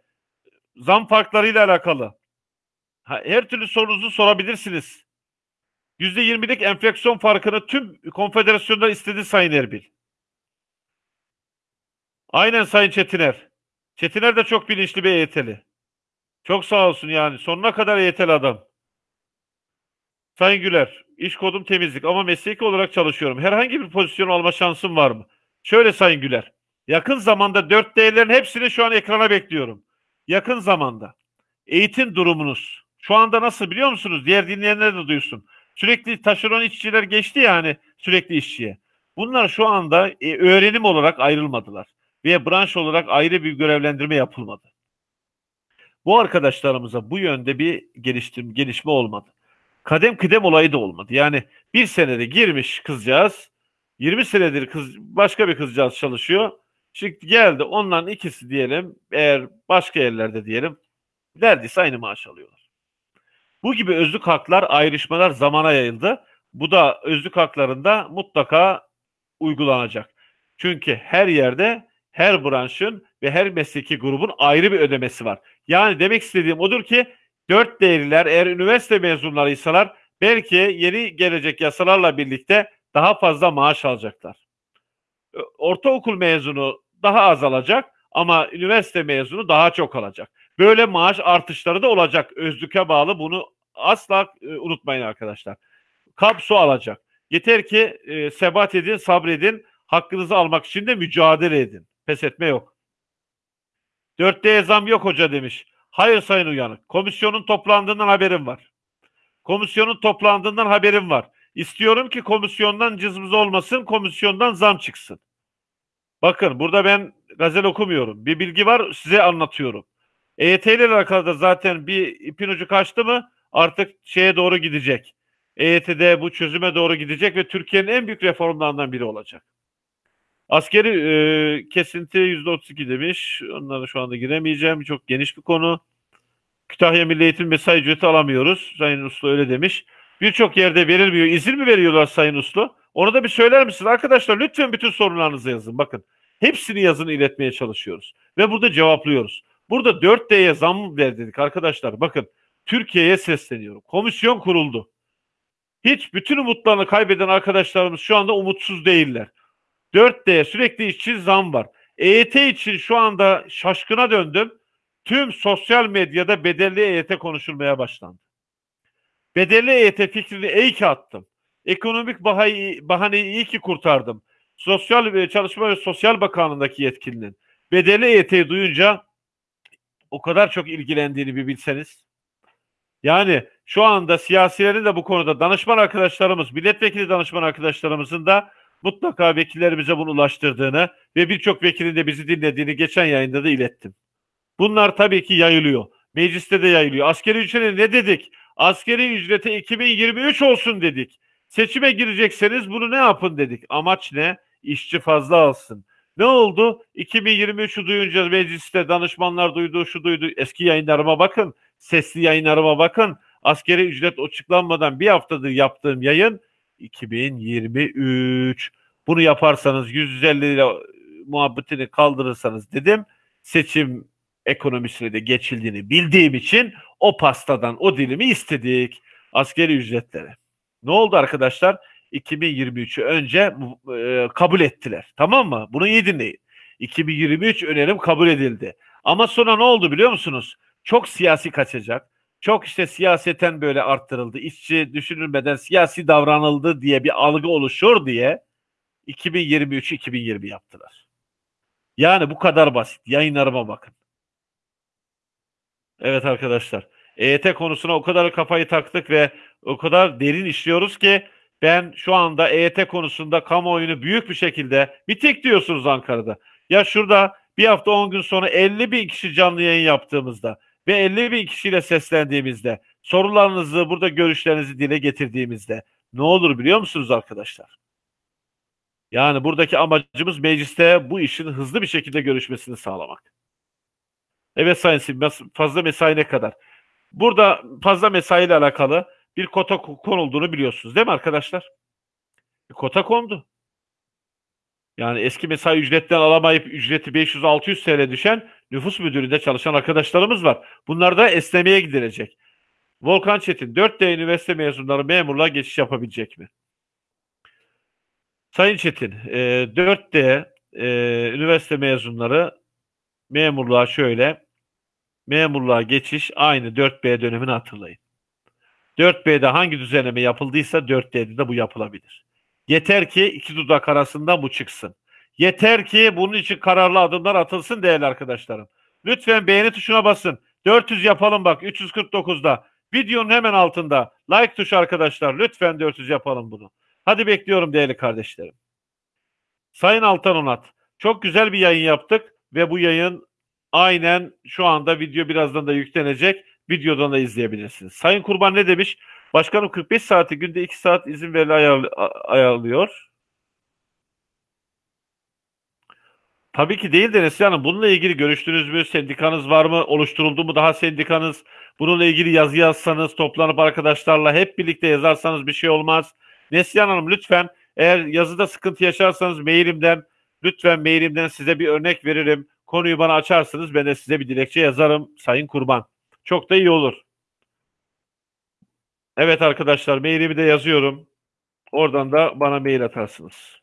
Zam farklarıyla alakalı. Her türlü sorunuzu sorabilirsiniz. %20'lik enflasyon farkını tüm konfederasyonlar istedi Sayın Erbil. Aynen Sayın Çetiner. Çetiner de çok bilinçli bir EYT'li. Çok sağ olsun yani. Sonuna kadar EYT'li adam. Sayın Güler, iş kodum temizlik ama mesleki olarak çalışıyorum. Herhangi bir pozisyon alma şansım var mı? Şöyle Sayın Güler, yakın zamanda 4D'lerin hepsini şu an ekrana bekliyorum. Yakın zamanda. Eğitim durumunuz. Şu anda nasıl biliyor musunuz? Diğer dinleyenler de duysun. Sürekli taşeron işçiler geçti ya hani sürekli işçiye. Bunlar şu anda e, öğrenim olarak ayrılmadılar. Ve branş olarak ayrı bir görevlendirme yapılmadı. Bu arkadaşlarımıza bu yönde bir geliştim, gelişme olmadı. Kadem kıdem olayı da olmadı. Yani bir senede girmiş kızcağız, 20 senedir kız, başka bir kızcağız çalışıyor. Şimdi geldi onların ikisi diyelim, eğer başka yerlerde diyelim, neredeyse aynı maaş alıyorlar. Bu gibi özlük haklar ayrışmalar zamana yayıldı. Bu da özlük haklarında mutlaka uygulanacak. Çünkü her yerde her branşın ve her mesleki grubun ayrı bir ödemesi var. Yani demek istediğim odur ki dört değerliler eğer üniversite mezunlarıysalar belki yeni gelecek yasalarla birlikte daha fazla maaş alacaklar. Ortaokul mezunu daha az alacak ama üniversite mezunu daha çok alacak. Böyle maaş artışları da olacak. Özlüke bağlı bunu asla e, unutmayın arkadaşlar. Kap su alacak. Yeter ki e, sebat edin, sabredin. Hakkınızı almak için de mücadele edin. Pes etme yok. Dörtte zam yok hoca demiş. Hayır sayın uyanık. Komisyonun toplandığından haberim var. Komisyonun toplandığından haberim var. İstiyorum ki komisyondan cızmız olmasın, komisyondan zam çıksın. Bakın burada ben gazel okumuyorum. Bir bilgi var size anlatıyorum. EYT ile alakalı da zaten bir ipin ucu kaçtı mı artık şeye doğru gidecek. EYT'de bu çözüme doğru gidecek ve Türkiye'nin en büyük reformlarından biri olacak. Askeri e, kesinti %32 demiş. Onlara şu anda giremeyeceğim. Çok geniş bir konu. Kütahya Milli Eğitim mesai ücreti alamıyoruz. Sayın Uslu öyle demiş. Birçok yerde verilmiyor. İzin mi veriyorlar Sayın Uslu? Onu da bir söyler misiniz? Arkadaşlar lütfen bütün sorunlarınızı yazın. Bakın hepsini yazın iletmeye çalışıyoruz. Ve burada cevaplıyoruz. Burada 4D'ye zam ver dedik arkadaşlar. Bakın Türkiye'ye sesleniyorum. Komisyon kuruldu. Hiç bütün umutlarını kaybeden arkadaşlarımız şu anda umutsuz değiller. 4D sürekli işçi zam var. EYT için şu anda şaşkına döndüm. Tüm sosyal medyada bedelli EYT konuşulmaya başlandı. Bedelli EYT fikrini iyi ki attım. Ekonomik bahaneyi, bahaneyi iyi ki kurtardım. Sosyal ve Çalışma ve Sosyal Bakanlığı'ndaki yetkilinin bedelli EYT'yi duyunca o kadar çok ilgilendiğini bir bilseniz. Yani şu anda siyasilerin de bu konuda danışman arkadaşlarımız, milletvekili danışman arkadaşlarımızın da mutlaka vekillerimize bunu ulaştırdığını ve birçok vekilin de bizi dinlediğini geçen yayında da ilettim. Bunlar tabii ki yayılıyor. Mecliste de yayılıyor. Askeri ücrete ne dedik? Askeri ücrete 2023 olsun dedik. Seçime girecekseniz bunu ne yapın dedik. Amaç ne? İşçi fazla alsın. Ne oldu? 2023'ü duyunca mecliste danışmanlar duydu, şu duydu. Eski yayınlarıma bakın. Sesli yayınlarıma bakın. Askeri ücret açıklanmadan bir haftadır yaptığım yayın 2023. Bunu yaparsanız 150 lira muhabbetini kaldırırsanız dedim. Seçim ekonomisine de geçildiğini bildiğim için o pastadan o dilimi istedik. Askeri ücretlere. Ne oldu arkadaşlar? 2023'ü önce e, kabul ettiler. Tamam mı? Bunu iyi dinleyin. 2023 önerim kabul edildi. Ama sonra ne oldu biliyor musunuz? Çok siyasi kaçacak. Çok işte siyaseten böyle arttırıldı. İşçi düşünülmeden siyasi davranıldı diye bir algı oluşur diye 2023 2020 yaptılar. Yani bu kadar basit. Yayınlarıma bakın. Evet arkadaşlar. EYT konusuna o kadar kafayı taktık ve o kadar derin işliyoruz ki ben şu anda EYT konusunda kamuoyunu büyük bir şekilde bir tek diyorsunuz Ankara'da. Ya şurada bir hafta 10 gün sonra 50 bin kişi canlı yayın yaptığımızda ve 50 bin kişiyle seslendiğimizde sorularınızı burada görüşlerinizi dile getirdiğimizde ne olur biliyor musunuz arkadaşlar? Yani buradaki amacımız mecliste bu işin hızlı bir şekilde görüşmesini sağlamak. Evet Sayın Sim, fazla mesai ne kadar? Burada fazla mesai ile alakalı bir kota konulduğunu biliyorsunuz değil mi arkadaşlar? Bir kota kondu. Yani eski mesai ücretten alamayıp ücreti 500-600 TL düşen nüfus müdürlüğünde çalışan arkadaşlarımız var. Bunlar da esnemeye gidilecek. Volkan Çetin, 4D üniversite mezunları memurluğa geçiş yapabilecek mi? Sayın Çetin, e, 4D e, üniversite mezunları memurluğa şöyle, memurluğa geçiş aynı 4B dönemini hatırlayın. 4B'de hangi düzenleme yapıldıysa 4D'de de bu yapılabilir. Yeter ki iki dudak arasında bu çıksın. Yeter ki bunun için kararlı adımlar atılsın değerli arkadaşlarım. Lütfen beğeni tuşuna basın. 400 yapalım bak 349'da. Videonun hemen altında. Like tuşu arkadaşlar. Lütfen 400 yapalım bunu. Hadi bekliyorum değerli kardeşlerim. Sayın Altan Onat. Çok güzel bir yayın yaptık ve bu yayın aynen şu anda video birazdan da yüklenecek. Videodan da izleyebilirsiniz. Sayın Kurban ne demiş? Başkanım 45 saati günde 2 saat izin verili ayar, ayarlıyor. Tabii ki değil de Neslihan Hanım. Bununla ilgili görüştünüz mü? Sendikanız var mı? Oluşturuldu mu daha sendikanız? Bununla ilgili yazı yazsanız, toplanıp arkadaşlarla hep birlikte yazarsanız bir şey olmaz. Neslihan Hanım lütfen eğer yazıda sıkıntı yaşarsanız mailimden lütfen mailimden size bir örnek veririm. Konuyu bana açarsınız. Ben de size bir dilekçe yazarım Sayın Kurban. Çok da iyi olur. Evet arkadaşlar mailimi de yazıyorum. Oradan da bana mail atarsınız.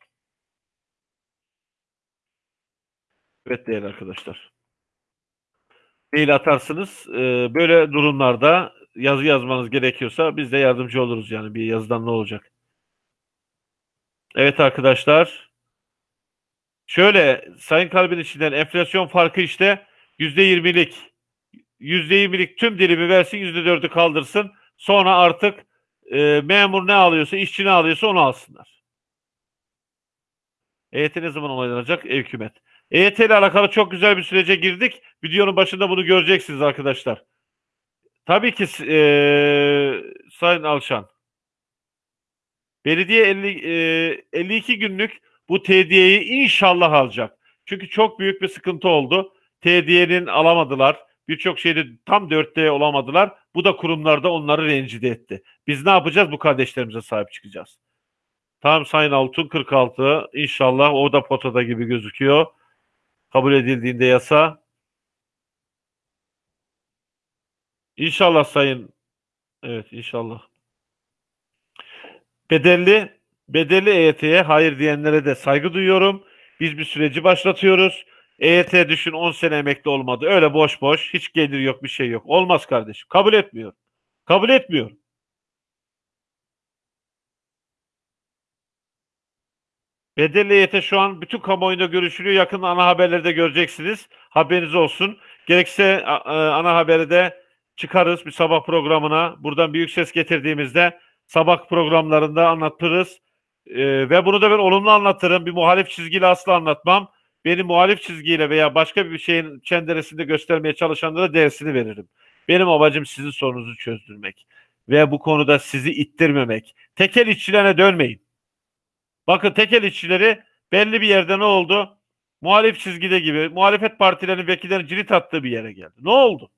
Evet değerli arkadaşlar. Mail atarsınız. Ee, böyle durumlarda yazı yazmanız gerekiyorsa biz de yardımcı oluruz yani bir yazıdan ne olacak. Evet arkadaşlar. Şöyle Sayın Kalbin içinden enflasyon farkı işte %20'lik. %20'lik tüm dilimi versin %4'ü kaldırsın. Sonra artık e, memur ne alıyorsa, işçi ne alıyorsa onu alsınlar. EYT ne zaman onaylanacak? Ev hükümet. EYT ile alakalı çok güzel bir sürece girdik. Videonun başında bunu göreceksiniz arkadaşlar. Tabii ki e, Sayın Alşan. Belediye 50, e, 52 günlük bu TDY'yi inşallah alacak. Çünkü çok büyük bir sıkıntı oldu. TDY'nin alamadılar. Birçok şeyde tam 4D olamadılar. Bu da kurumlarda onları rencide etti. Biz ne yapacağız? Bu kardeşlerimize sahip çıkacağız. Tamam Sayın Altun 46. İnşallah o da potada gibi gözüküyor. Kabul edildiğinde yasa. İnşallah Sayın. Evet inşallah. Bedelli bedelli EYT'ye hayır diyenlere de saygı duyuyorum. Biz bir süreci başlatıyoruz. EYT düşün 10 sene emekli olmadı. Öyle boş boş hiç gelir yok bir şey yok. Olmaz kardeşim. Kabul etmiyor. Kabul etmiyor. Bedelli EYT şu an bütün kamuoyunda görüşülüyor. Yakın ana haberlerde göreceksiniz. Haberiniz olsun. Gerekse a- ana haberi de çıkarız bir sabah programına. Buradan büyük ses getirdiğimizde sabah programlarında anlatırız. Ee, ve bunu da ben olumlu anlatırım. Bir muhalif çizgiyle asla anlatmam. Beni muhalif çizgiyle veya başka bir şeyin çenderesinde göstermeye çalışanlara dersini veririm. Benim amacım sizin sorunuzu çözdürmek. Ve bu konuda sizi ittirmemek. Tekel işçilerine dönmeyin. Bakın tekel işçileri belli bir yerde ne oldu? Muhalif çizgide gibi muhalefet partilerinin vekillerinin cirit attığı bir yere geldi. Ne oldu?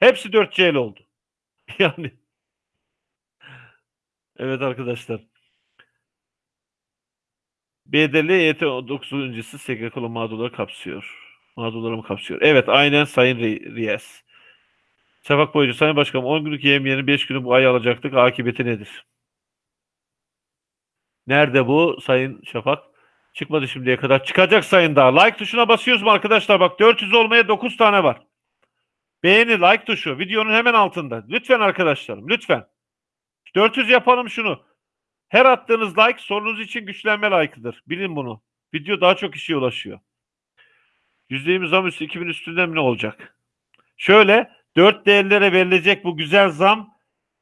Hepsi 4 CL oldu. (laughs) Yani evet arkadaşlar. Bedelli EYT 9. öncesi SGK'lı mağdurları kapsıyor. Mağdurları mı kapsıyor? Evet aynen Sayın Ri- Riyaz. Şafak boyunca Sayın Başkanım 10 günlük yemeyenin 5 günü bu ay alacaktık. Akıbeti nedir? Nerede bu Sayın Şafak? Çıkmadı şimdiye kadar. Çıkacak sayın daha. Like tuşuna basıyoruz mu arkadaşlar? Bak 400 olmaya 9 tane var. Beğeni, like tuşu. Videonun hemen altında. Lütfen arkadaşlarım. Lütfen. 400 yapalım şunu. Her attığınız like sorunuz için güçlenme like'ıdır. Bilin bunu. Video daha çok kişiye ulaşıyor. %20 zam üstü 2000 üstünden ne olacak? Şöyle 4 değerlere verilecek bu güzel zam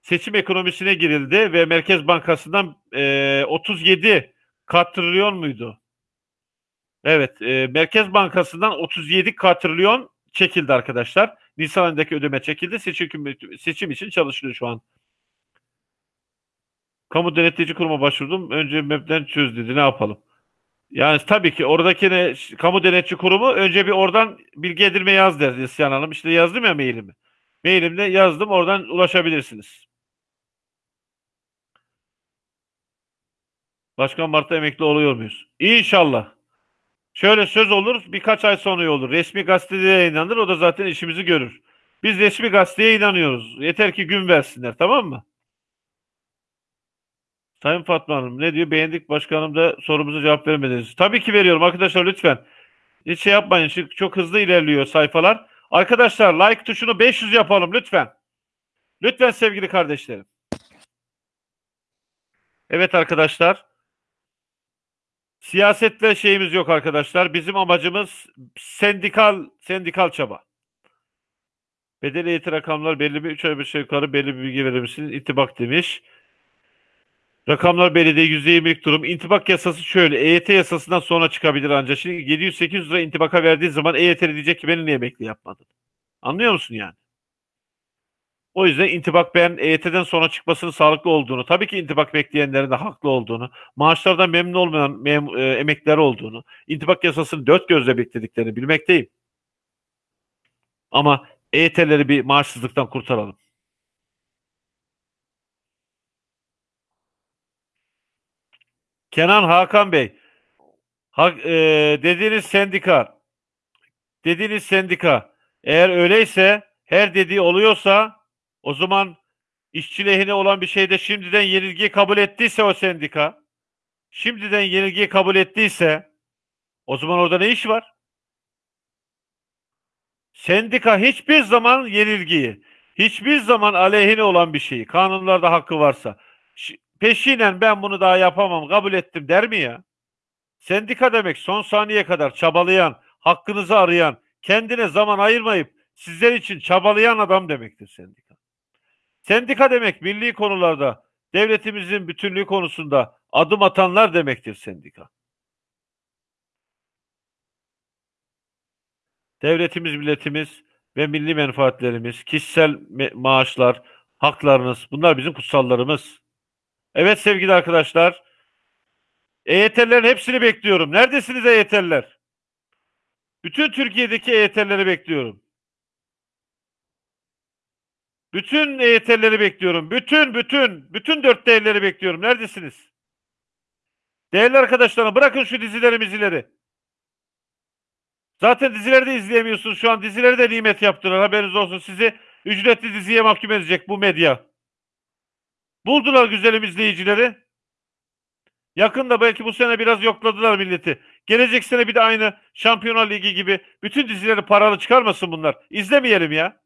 seçim ekonomisine girildi ve Merkez Bankası'ndan e, 37 katrilyon muydu? Evet, e, Merkez Bankası'ndan 37 katrilyon çekildi arkadaşlar. Nisan ayındaki ödeme çekildi. Seçim, seçim için çalışılıyor şu an. Kamu denetleyici kuruma başvurdum. Önce MEB'den çöz dedi. Ne yapalım? Yani tabii ki oradaki ne, kamu denetçi kurumu önce bir oradan bilgi edinme yaz der Neslihan Hanım. İşte yazdım ya mailimi. Mailimde yazdım. Oradan ulaşabilirsiniz. Başkan Mart'ta emekli oluyor muyuz? İnşallah. Şöyle söz olur birkaç ay sonra olur. Resmi gazetede yayınlanır o da zaten işimizi görür. Biz resmi gazeteye inanıyoruz. Yeter ki gün versinler tamam mı? Sayın Fatma Hanım ne diyor? Beğendik başkanım da sorumuza cevap vermediniz. Tabii ki veriyorum arkadaşlar lütfen. Hiç şey yapmayın. Çünkü çok hızlı ilerliyor sayfalar. Arkadaşlar like tuşunu 500 yapalım lütfen. Lütfen sevgili kardeşlerim. Evet arkadaşlar. Siyasetle şeyimiz yok arkadaşlar. Bizim amacımız sendikal sendikal çaba. Bedeli eğitim rakamlar belli bir 3 ay bir şey yukarı belli bir bilgi verir misiniz? İntibak demiş. Rakamlar değil. %20'lik durum. İntibak yasası şöyle. EYT yasasından sonra çıkabilir ancak. Şimdi 700-800 lira intibaka verdiği zaman EYT'li diyecek ki beni niye emekli yapmadın? Anlıyor musun yani? O yüzden intibak ben EYT'den sonra çıkmasının sağlıklı olduğunu, tabii ki intibak bekleyenlerin de haklı olduğunu, maaşlardan memnun olmayan mem- e, emekliler olduğunu, intibak yasasını dört gözle beklediklerini bilmekteyim. Ama EYT'leri bir maaşsızlıktan kurtaralım. Kenan Hakan Bey, ha, e, dediğiniz sendika, dediğiniz sendika, eğer öyleyse, her dediği oluyorsa, o zaman işçi lehine olan bir şeyde şimdiden yenilgiyi kabul ettiyse o sendika, şimdiden yenilgiyi kabul ettiyse, o zaman orada ne iş var? Sendika hiçbir zaman yenilgiyi, hiçbir zaman aleyhine olan bir şeyi, kanunlarda hakkı varsa, peşinen ben bunu daha yapamam, kabul ettim der mi ya? Sendika demek son saniye kadar çabalayan, hakkınızı arayan, kendine zaman ayırmayıp sizler için çabalayan adam demektir sendika. Sendika demek milli konularda, devletimizin bütünlüğü konusunda adım atanlar demektir sendika. Devletimiz, milletimiz ve milli menfaatlerimiz, kişisel maaşlar, haklarınız bunlar bizim kutsallarımız. Evet sevgili arkadaşlar, EYT'lerin hepsini bekliyorum. Neredesiniz EYT'liler? Bütün Türkiye'deki EYT'lileri bekliyorum. Bütün EYT'lileri bekliyorum. Bütün, bütün, bütün dört değerleri bekliyorum. Neredesiniz? Değerli arkadaşlarım bırakın şu dizileri mizileri. Zaten dizileri de izleyemiyorsunuz. Şu an dizileri de nimet yaptılar. Haberiniz olsun. Sizi ücretli diziye mahkum edecek bu medya. Buldular güzelim izleyicileri. Yakında belki bu sene biraz yokladılar milleti. Gelecek sene bir de aynı Şampiyonlar Ligi gibi bütün dizileri paralı çıkarmasın bunlar. İzlemeyelim ya.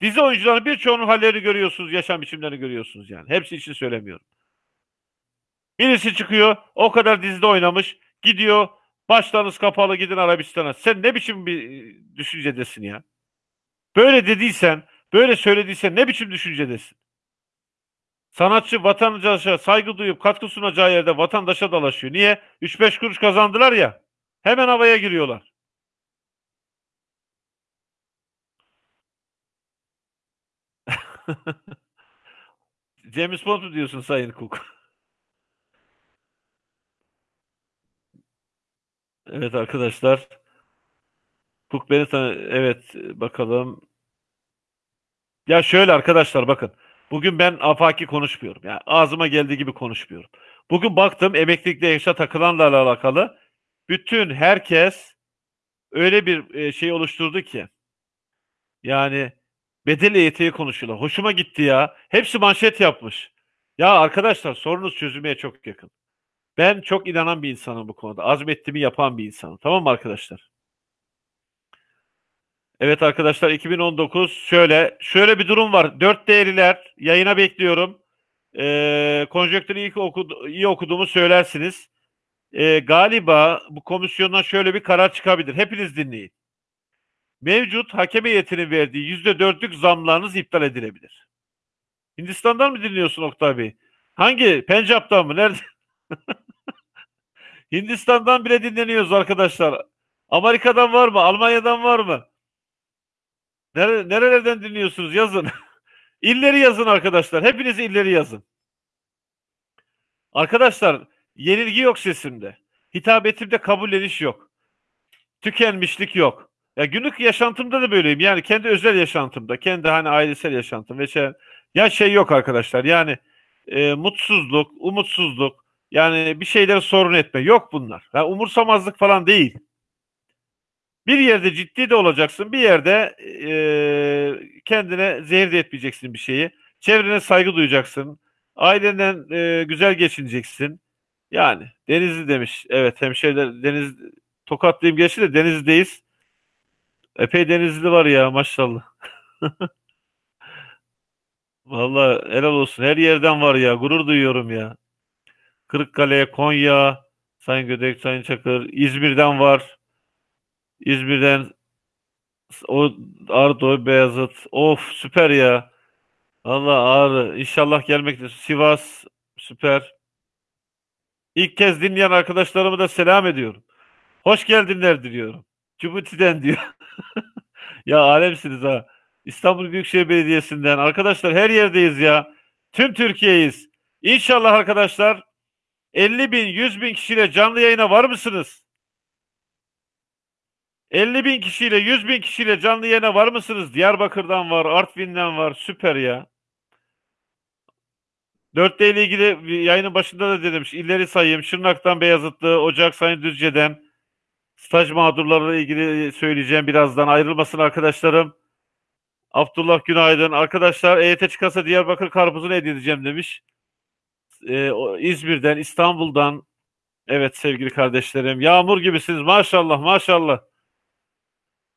Dizi oyuncuların birçoğunun hallerini görüyorsunuz, yaşam biçimlerini görüyorsunuz yani. Hepsi için söylemiyorum. Birisi çıkıyor, o kadar dizide oynamış, gidiyor, başlarınız kapalı gidin Arabistan'a. Sen ne biçim bir e, düşüncedesin ya? Böyle dediysen, böyle söylediysen ne biçim düşüncedesin? Sanatçı vatandaşa saygı duyup katkı sunacağı yerde vatandaşa dalaşıyor. Niye? 3-5 kuruş kazandılar ya. Hemen havaya giriyorlar. (laughs) James Bond mu diyorsun Sayın Cook? evet arkadaşlar. Cook beni tanı... Evet bakalım. Ya şöyle arkadaşlar bakın. Bugün ben afaki konuşmuyorum. Yani ağzıma geldiği gibi konuşmuyorum. Bugün baktım emeklilikte yaşa takılanlarla alakalı bütün herkes öyle bir e, şey oluşturdu ki yani bedel EYT'yi konuşuyorlar. Hoşuma gitti ya. Hepsi manşet yapmış. Ya arkadaşlar sorunuz çözülmeye çok yakın. Ben çok inanan bir insanım bu konuda. Azmettiğimi yapan bir insanım. Tamam mı arkadaşlar? Evet arkadaşlar 2019 şöyle şöyle bir durum var. Dört değerliler yayına bekliyorum. Ee, konjonktürü iyi, okudu, iyi okuduğumu söylersiniz. Ee, galiba bu komisyondan şöyle bir karar çıkabilir. Hepiniz dinleyin. Mevcut hakem heyetinin verdiği yüzde dörtlük zamlarınız iptal edilebilir. Hindistan'dan mı dinliyorsun Oktay Bey? Hangi? Pencap'tan mı? Nerede? (laughs) Hindistan'dan bile dinleniyoruz arkadaşlar. Amerika'dan var mı? Almanya'dan var mı? Nere, nerelerden dinliyorsunuz? Yazın. (laughs) illeri yazın arkadaşlar. Hepiniz illeri yazın. Arkadaşlar yenilgi yok sesimde. Hitabetimde kabulleniş yok. Tükenmişlik yok. Ya günlük yaşantımda da böyleyim. Yani kendi özel yaşantımda, kendi hani ailesel yaşantım ve şey, ya şey yok arkadaşlar. Yani e, mutsuzluk, umutsuzluk, yani bir şeyleri sorun etme yok bunlar. Yani umursamazlık falan değil. Bir yerde ciddi de olacaksın, bir yerde e, kendine zehir de etmeyeceksin bir şeyi. Çevrene saygı duyacaksın. Ailenden e, güzel geçineceksin. Yani Denizli demiş. Evet hemşehriler Deniz Tokatlıyım geçti de Denizli'deyiz. Epey Denizli var ya maşallah. (laughs) Vallahi helal olsun. Her yerden var ya. Gurur duyuyorum ya. Kırıkkale, Konya, Sayın Gödek, Sayın Çakır, İzmir'den var. İzmir'den o Ardo, Beyazıt. Of süper ya. Allah Ağrı. İnşallah gelmekte. Sivas süper. İlk kez dinleyen arkadaşlarımı da selam ediyorum. Hoş geldinler diliyorum. Cibuti'den diyor. (laughs) ya alemsiniz ha. İstanbul Büyükşehir Belediyesi'nden. Arkadaşlar her yerdeyiz ya. Tüm Türkiye'yiz. İnşallah arkadaşlar 50 bin, 100 bin kişiyle canlı yayına var mısınız? 50 bin kişiyle 100 bin kişiyle canlı yayına var mısınız? Diyarbakır'dan var, Artvin'den var. Süper ya. 4D ile ilgili yayının başında da dedim. İlleri sayayım. Şırnak'tan Beyazıtlı, Ocak Sayın Düzce'den staj mağdurlarıyla ilgili söyleyeceğim birazdan. Ayrılmasın arkadaşlarım. Abdullah Günaydın. Arkadaşlar EYT çıkarsa Diyarbakır karpuzunu hediye edeceğim demiş. Ee, İzmir'den, İstanbul'dan. Evet sevgili kardeşlerim. Yağmur gibisiniz. Maşallah maşallah.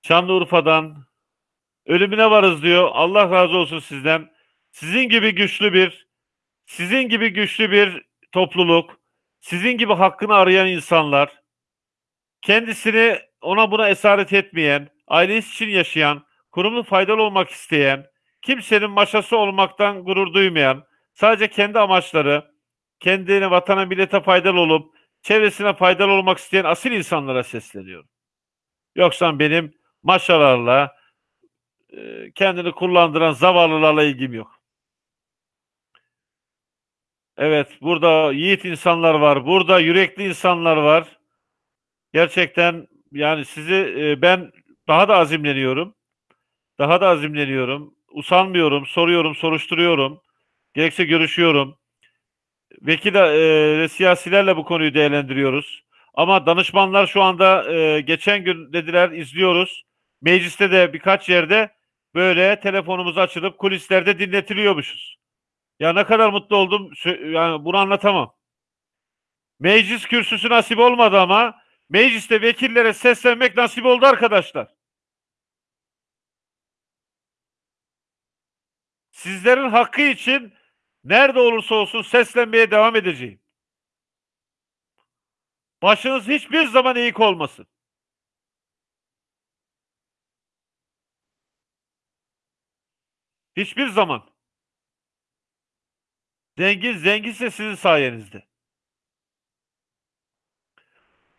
Şanlıurfa'dan ölümüne varız diyor. Allah razı olsun sizden. Sizin gibi güçlü bir sizin gibi güçlü bir topluluk, sizin gibi hakkını arayan insanlar, kendisini ona buna esaret etmeyen, ailesi için yaşayan, kurumlu faydalı olmak isteyen, kimsenin maşası olmaktan gurur duymayan, sadece kendi amaçları, kendine, vatana, millete faydalı olup, çevresine faydalı olmak isteyen asil insanlara sesleniyorum. Yoksa benim maşalarla, kendini kullandıran zavallılarla ilgim yok. Evet, burada yiğit insanlar var, burada yürekli insanlar var. Gerçekten yani sizi e, ben daha da azimleniyorum. Daha da azimleniyorum. Usanmıyorum, soruyorum, soruşturuyorum. Gerekse görüşüyorum. Vekil e, siyasilerle bu konuyu değerlendiriyoruz. Ama danışmanlar şu anda e, geçen gün dediler izliyoruz. Mecliste de birkaç yerde böyle telefonumuz açılıp kulislerde dinletiliyormuşuz. Ya ne kadar mutlu oldum. Yani bunu anlatamam. Meclis kürsüsü nasip olmadı ama mecliste vekillere seslenmek nasip oldu arkadaşlar. Sizlerin hakkı için nerede olursa olsun seslenmeye devam edeceğim. Başınız hiçbir zaman eğik olmasın. Hiçbir zaman. Zengin zenginse sizin sayenizde.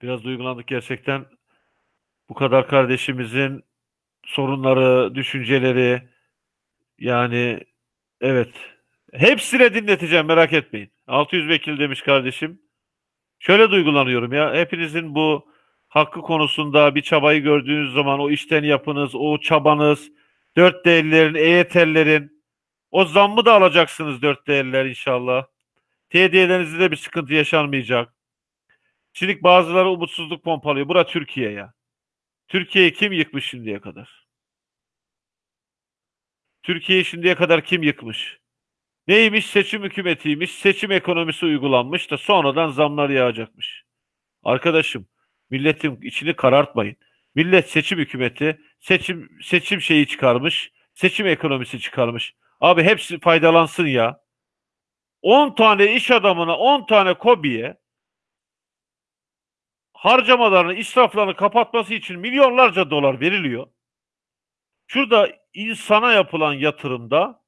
Biraz duygulandık gerçekten. Bu kadar kardeşimizin sorunları, düşünceleri yani evet. Hepsine dinleteceğim merak etmeyin. 600 vekil demiş kardeşim. Şöyle duygulanıyorum ya. Hepinizin bu hakkı konusunda bir çabayı gördüğünüz zaman o işten yapınız, o çabanız, dört değerlerin, EYT'lerin o zammı da alacaksınız dört değerler inşallah. TD'lerinizde de bir sıkıntı yaşanmayacak. Şimdi bazıları umutsuzluk pompalıyor. Bura Türkiye ya. Türkiye'yi kim yıkmış şimdiye kadar? Türkiye'yi şimdiye kadar kim yıkmış? Neymiş? Seçim hükümetiymiş. Seçim ekonomisi uygulanmış da sonradan zamlar yağacakmış. Arkadaşım, milletin içini karartmayın. Millet seçim hükümeti, seçim seçim şeyi çıkarmış, seçim ekonomisi çıkarmış. Abi hepsi faydalansın ya. 10 tane iş adamına, 10 tane kobiye harcamalarını, israflarını kapatması için milyonlarca dolar veriliyor. Şurada insana yapılan yatırımda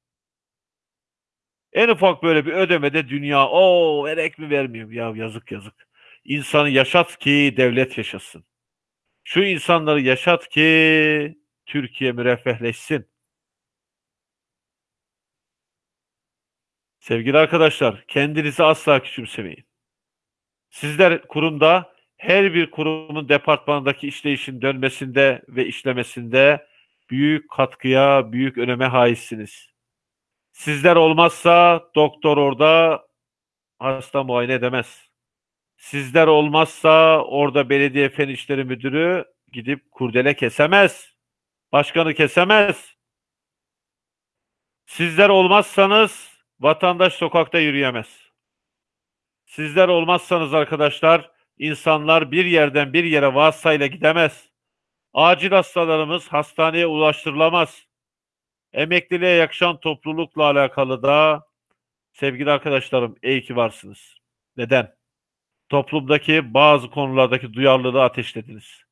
en ufak böyle bir ödemede dünya o verek mi vermiyorum ya yazık yazık. İnsanı yaşat ki devlet yaşasın. Şu insanları yaşat ki Türkiye müreffehleşsin. Sevgili arkadaşlar, kendinizi asla küçümsemeyin. Sizler kurumda her bir kurumun departmanındaki işleyişin dönmesinde ve işlemesinde büyük katkıya, büyük öneme haizsiniz. Sizler olmazsa doktor orada hasta muayene edemez. Sizler olmazsa orada belediye fen işleri müdürü gidip kurdele kesemez. Başkanı kesemez. Sizler olmazsanız vatandaş sokakta yürüyemez. Sizler olmazsanız arkadaşlar insanlar bir yerden bir yere vasıtayla gidemez. Acil hastalarımız hastaneye ulaştırılamaz. Emekliliğe yakışan toplulukla alakalı da sevgili arkadaşlarım iyi ki varsınız. Neden? Toplumdaki bazı konulardaki duyarlılığı ateşlediniz.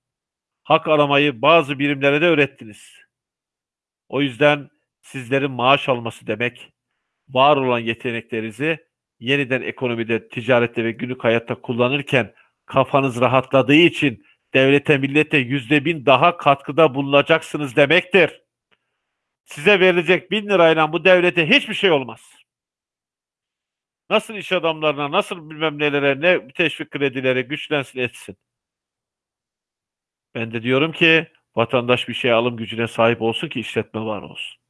Hak aramayı bazı birimlere de öğrettiniz. O yüzden sizlerin maaş alması demek, var olan yeteneklerinizi yeniden ekonomide, ticarette ve günlük hayatta kullanırken kafanız rahatladığı için devlete, millete yüzde bin daha katkıda bulunacaksınız demektir. Size verilecek bin lirayla bu devlete hiçbir şey olmaz. Nasıl iş adamlarına, nasıl bilmem nelere, ne teşvik kredileri güçlensin etsin. Ben de diyorum ki vatandaş bir şey alım gücüne sahip olsun ki işletme var olsun.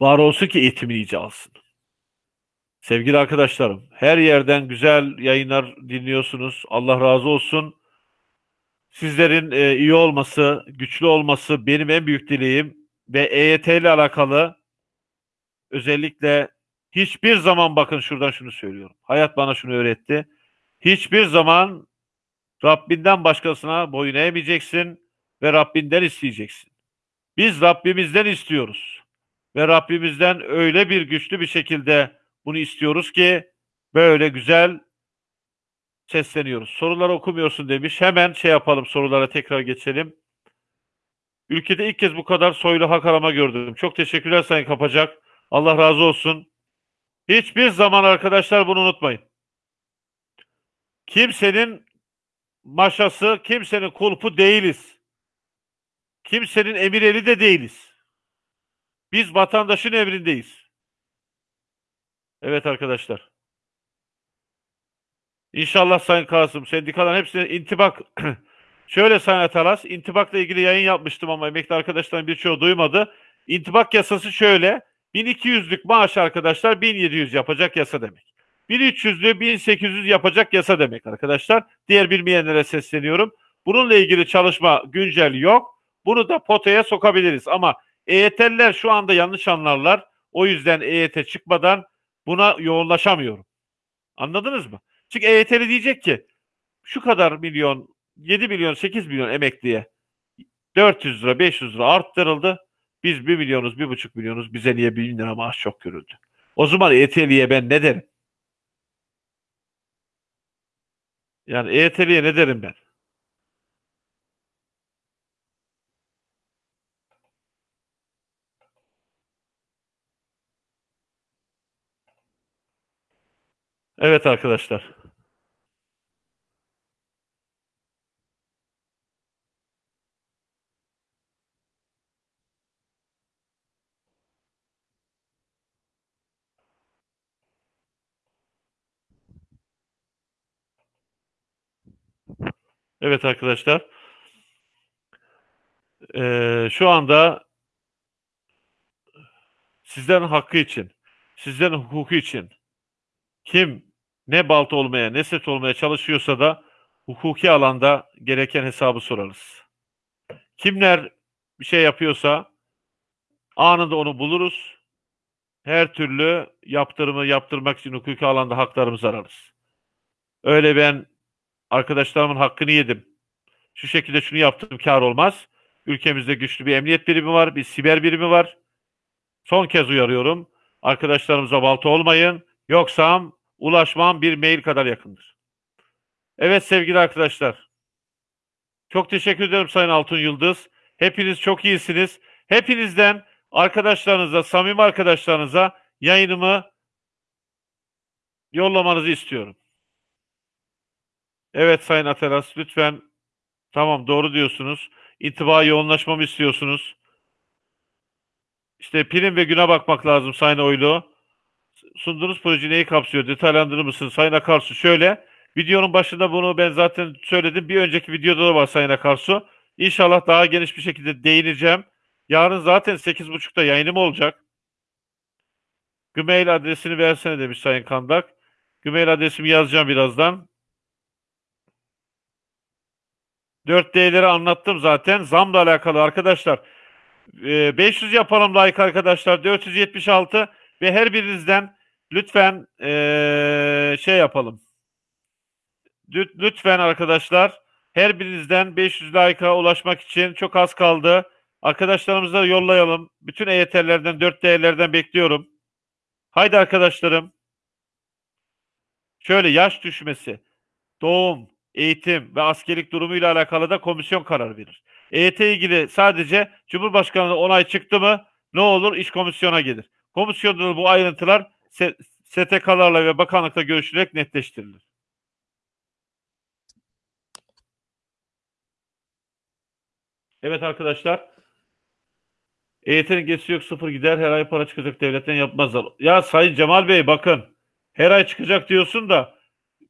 Var olsun ki eğitimini iyice alsın. Sevgili arkadaşlarım, her yerden güzel yayınlar dinliyorsunuz. Allah razı olsun. Sizlerin e, iyi olması, güçlü olması benim en büyük dileğim ve EYT ile alakalı özellikle hiçbir zaman bakın şuradan şunu söylüyorum. Hayat bana şunu öğretti. Hiçbir zaman Rabbinden başkasına boyun eğmeyeceksin ve Rabbinden isteyeceksin. Biz Rabbimizden istiyoruz. Ve Rabbimizden öyle bir güçlü bir şekilde bunu istiyoruz ki böyle güzel sesleniyoruz. Soruları okumuyorsun demiş. Hemen şey yapalım sorulara tekrar geçelim. Ülkede ilk kez bu kadar soylu hak arama gördüm. Çok teşekkürler Sayın Kapacak. Allah razı olsun. Hiçbir zaman arkadaşlar bunu unutmayın. Kimsenin maşası, kimsenin kulpu değiliz. Kimsenin emir eli de değiliz. Biz vatandaşın emrindeyiz. Evet arkadaşlar. İnşallah Sayın Kasım, sendikaların hepsine intibak (clears throat) Şöyle Sayın Alas, intibakla ilgili yayın yapmıştım ama emekli arkadaşların birçoğu duymadı. İntibak yasası şöyle, 1200'lük maaş arkadaşlar 1700 yapacak yasa demek. 1300'lü 1800 yapacak yasa demek arkadaşlar. Diğer bilmeyenlere sesleniyorum. Bununla ilgili çalışma güncel yok. Bunu da potaya sokabiliriz ama EYT'liler şu anda yanlış anlarlar. O yüzden EYT çıkmadan buna yoğunlaşamıyorum. Anladınız mı? Çünkü EYT'li diyecek ki şu kadar milyon, 7 milyon, 8 milyon emekliye 400 lira, 500 lira arttırıldı. Biz 1 milyonuz, 1,5 milyonuz. Bize niye 1000 lira maaş çok görüldü? O zaman EYT'liye ben ne derim? Yani EYT'liye ne derim ben? Evet arkadaşlar. Evet arkadaşlar. Ee, şu anda sizlerin hakkı için, sizlerin hukuku için kim ne balta olmaya ne set olmaya çalışıyorsa da hukuki alanda gereken hesabı sorarız. Kimler bir şey yapıyorsa anında onu buluruz. Her türlü yaptırımı yaptırmak için hukuki alanda haklarımızı ararız. Öyle ben arkadaşlarımın hakkını yedim. Şu şekilde şunu yaptım kar olmaz. Ülkemizde güçlü bir emniyet birimi var, bir siber birimi var. Son kez uyarıyorum. Arkadaşlarımıza balta olmayın. Yoksa ulaşmam bir mail kadar yakındır. Evet sevgili arkadaşlar. Çok teşekkür ederim Sayın Altun Yıldız. Hepiniz çok iyisiniz. Hepinizden arkadaşlarınıza, samimi arkadaşlarınıza yayınımı yollamanızı istiyorum. Evet Sayın Atelas lütfen tamam doğru diyorsunuz. İntiba yoğunlaşmamı istiyorsunuz. İşte prim ve güne bakmak lazım Sayın Oylu. Sunduğunuz proje neyi kapsıyor? Detaylandırır mısın Sayın Akarsu? Şöyle, videonun başında bunu ben zaten söyledim. Bir önceki videoda da var Sayın Akarsu. İnşallah daha geniş bir şekilde değineceğim. Yarın zaten 8.30'da yayınım olacak. Gmail adresini versene demiş Sayın Kandak. Gmail adresimi yazacağım birazdan. 4D'leri anlattım zaten. Zamla alakalı arkadaşlar. 500 ee, yapalım like arkadaşlar. 476 ve her birinizden lütfen ee, şey yapalım. Lütfen arkadaşlar her birinizden 500 like'a ulaşmak için çok az kaldı. Arkadaşlarımıza yollayalım. Bütün EYT'lerden 4 değerlerden bekliyorum. Haydi arkadaşlarım. Şöyle yaş düşmesi, doğum, eğitim ve askerlik durumuyla alakalı da komisyon karar verir. EYT ilgili sadece Cumhurbaşkanlığı onay çıktı mı ne olur iş komisyona gelir. Komisyonda bu ayrıntılar STK'larla ve bakanlıkla görüşülerek netleştirilir. Evet arkadaşlar. EYT'nin geçisi yok sıfır gider her ay para çıkacak devletten yapmazlar. Ya Sayın Cemal Bey bakın her ay çıkacak diyorsun da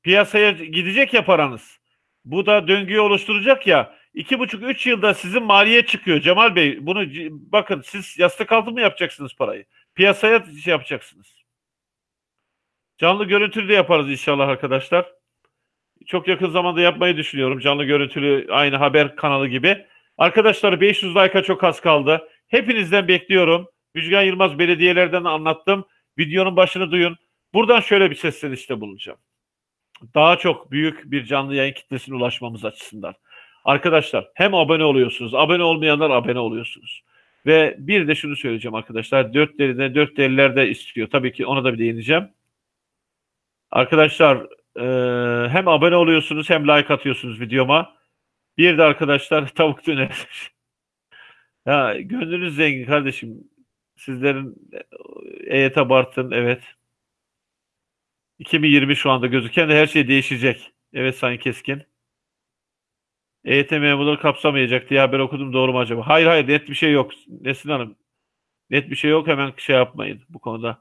piyasaya gidecek ya paranız. Bu da döngüyü oluşturacak ya. İki buçuk üç yılda sizin maliye çıkıyor Cemal Bey. Bunu bakın siz yastık altı mı yapacaksınız parayı? Piyasaya şey yapacaksınız. Canlı görüntülü de yaparız inşallah arkadaşlar. Çok yakın zamanda yapmayı düşünüyorum. Canlı görüntülü aynı haber kanalı gibi. Arkadaşlar 500 like'a çok az kaldı. Hepinizden bekliyorum. Müjgan Yılmaz belediyelerden anlattım. Videonun başını duyun. Buradan şöyle bir seslenişte bulunacağım. Daha çok büyük bir canlı yayın kitlesine ulaşmamız açısından. Arkadaşlar hem abone oluyorsunuz. Abone olmayanlar abone oluyorsunuz. Ve bir de şunu söyleyeceğim arkadaşlar. Dört derine dört deriler de istiyor. Tabii ki ona da bir değineceğim. Arkadaşlar e, hem abone oluyorsunuz hem like atıyorsunuz videoma. Bir de arkadaşlar (laughs) tavuk döner. ya gönlünüz zengin kardeşim. Sizlerin EYT Bartın evet. 2020 şu anda gözüken de her şey değişecek. Evet Sayın Keskin. EYT memurları kapsamayacak diye haber okudum doğru mu acaba? Hayır hayır net bir şey yok. Nesin Hanım. Net bir şey yok hemen şey yapmayın bu konuda.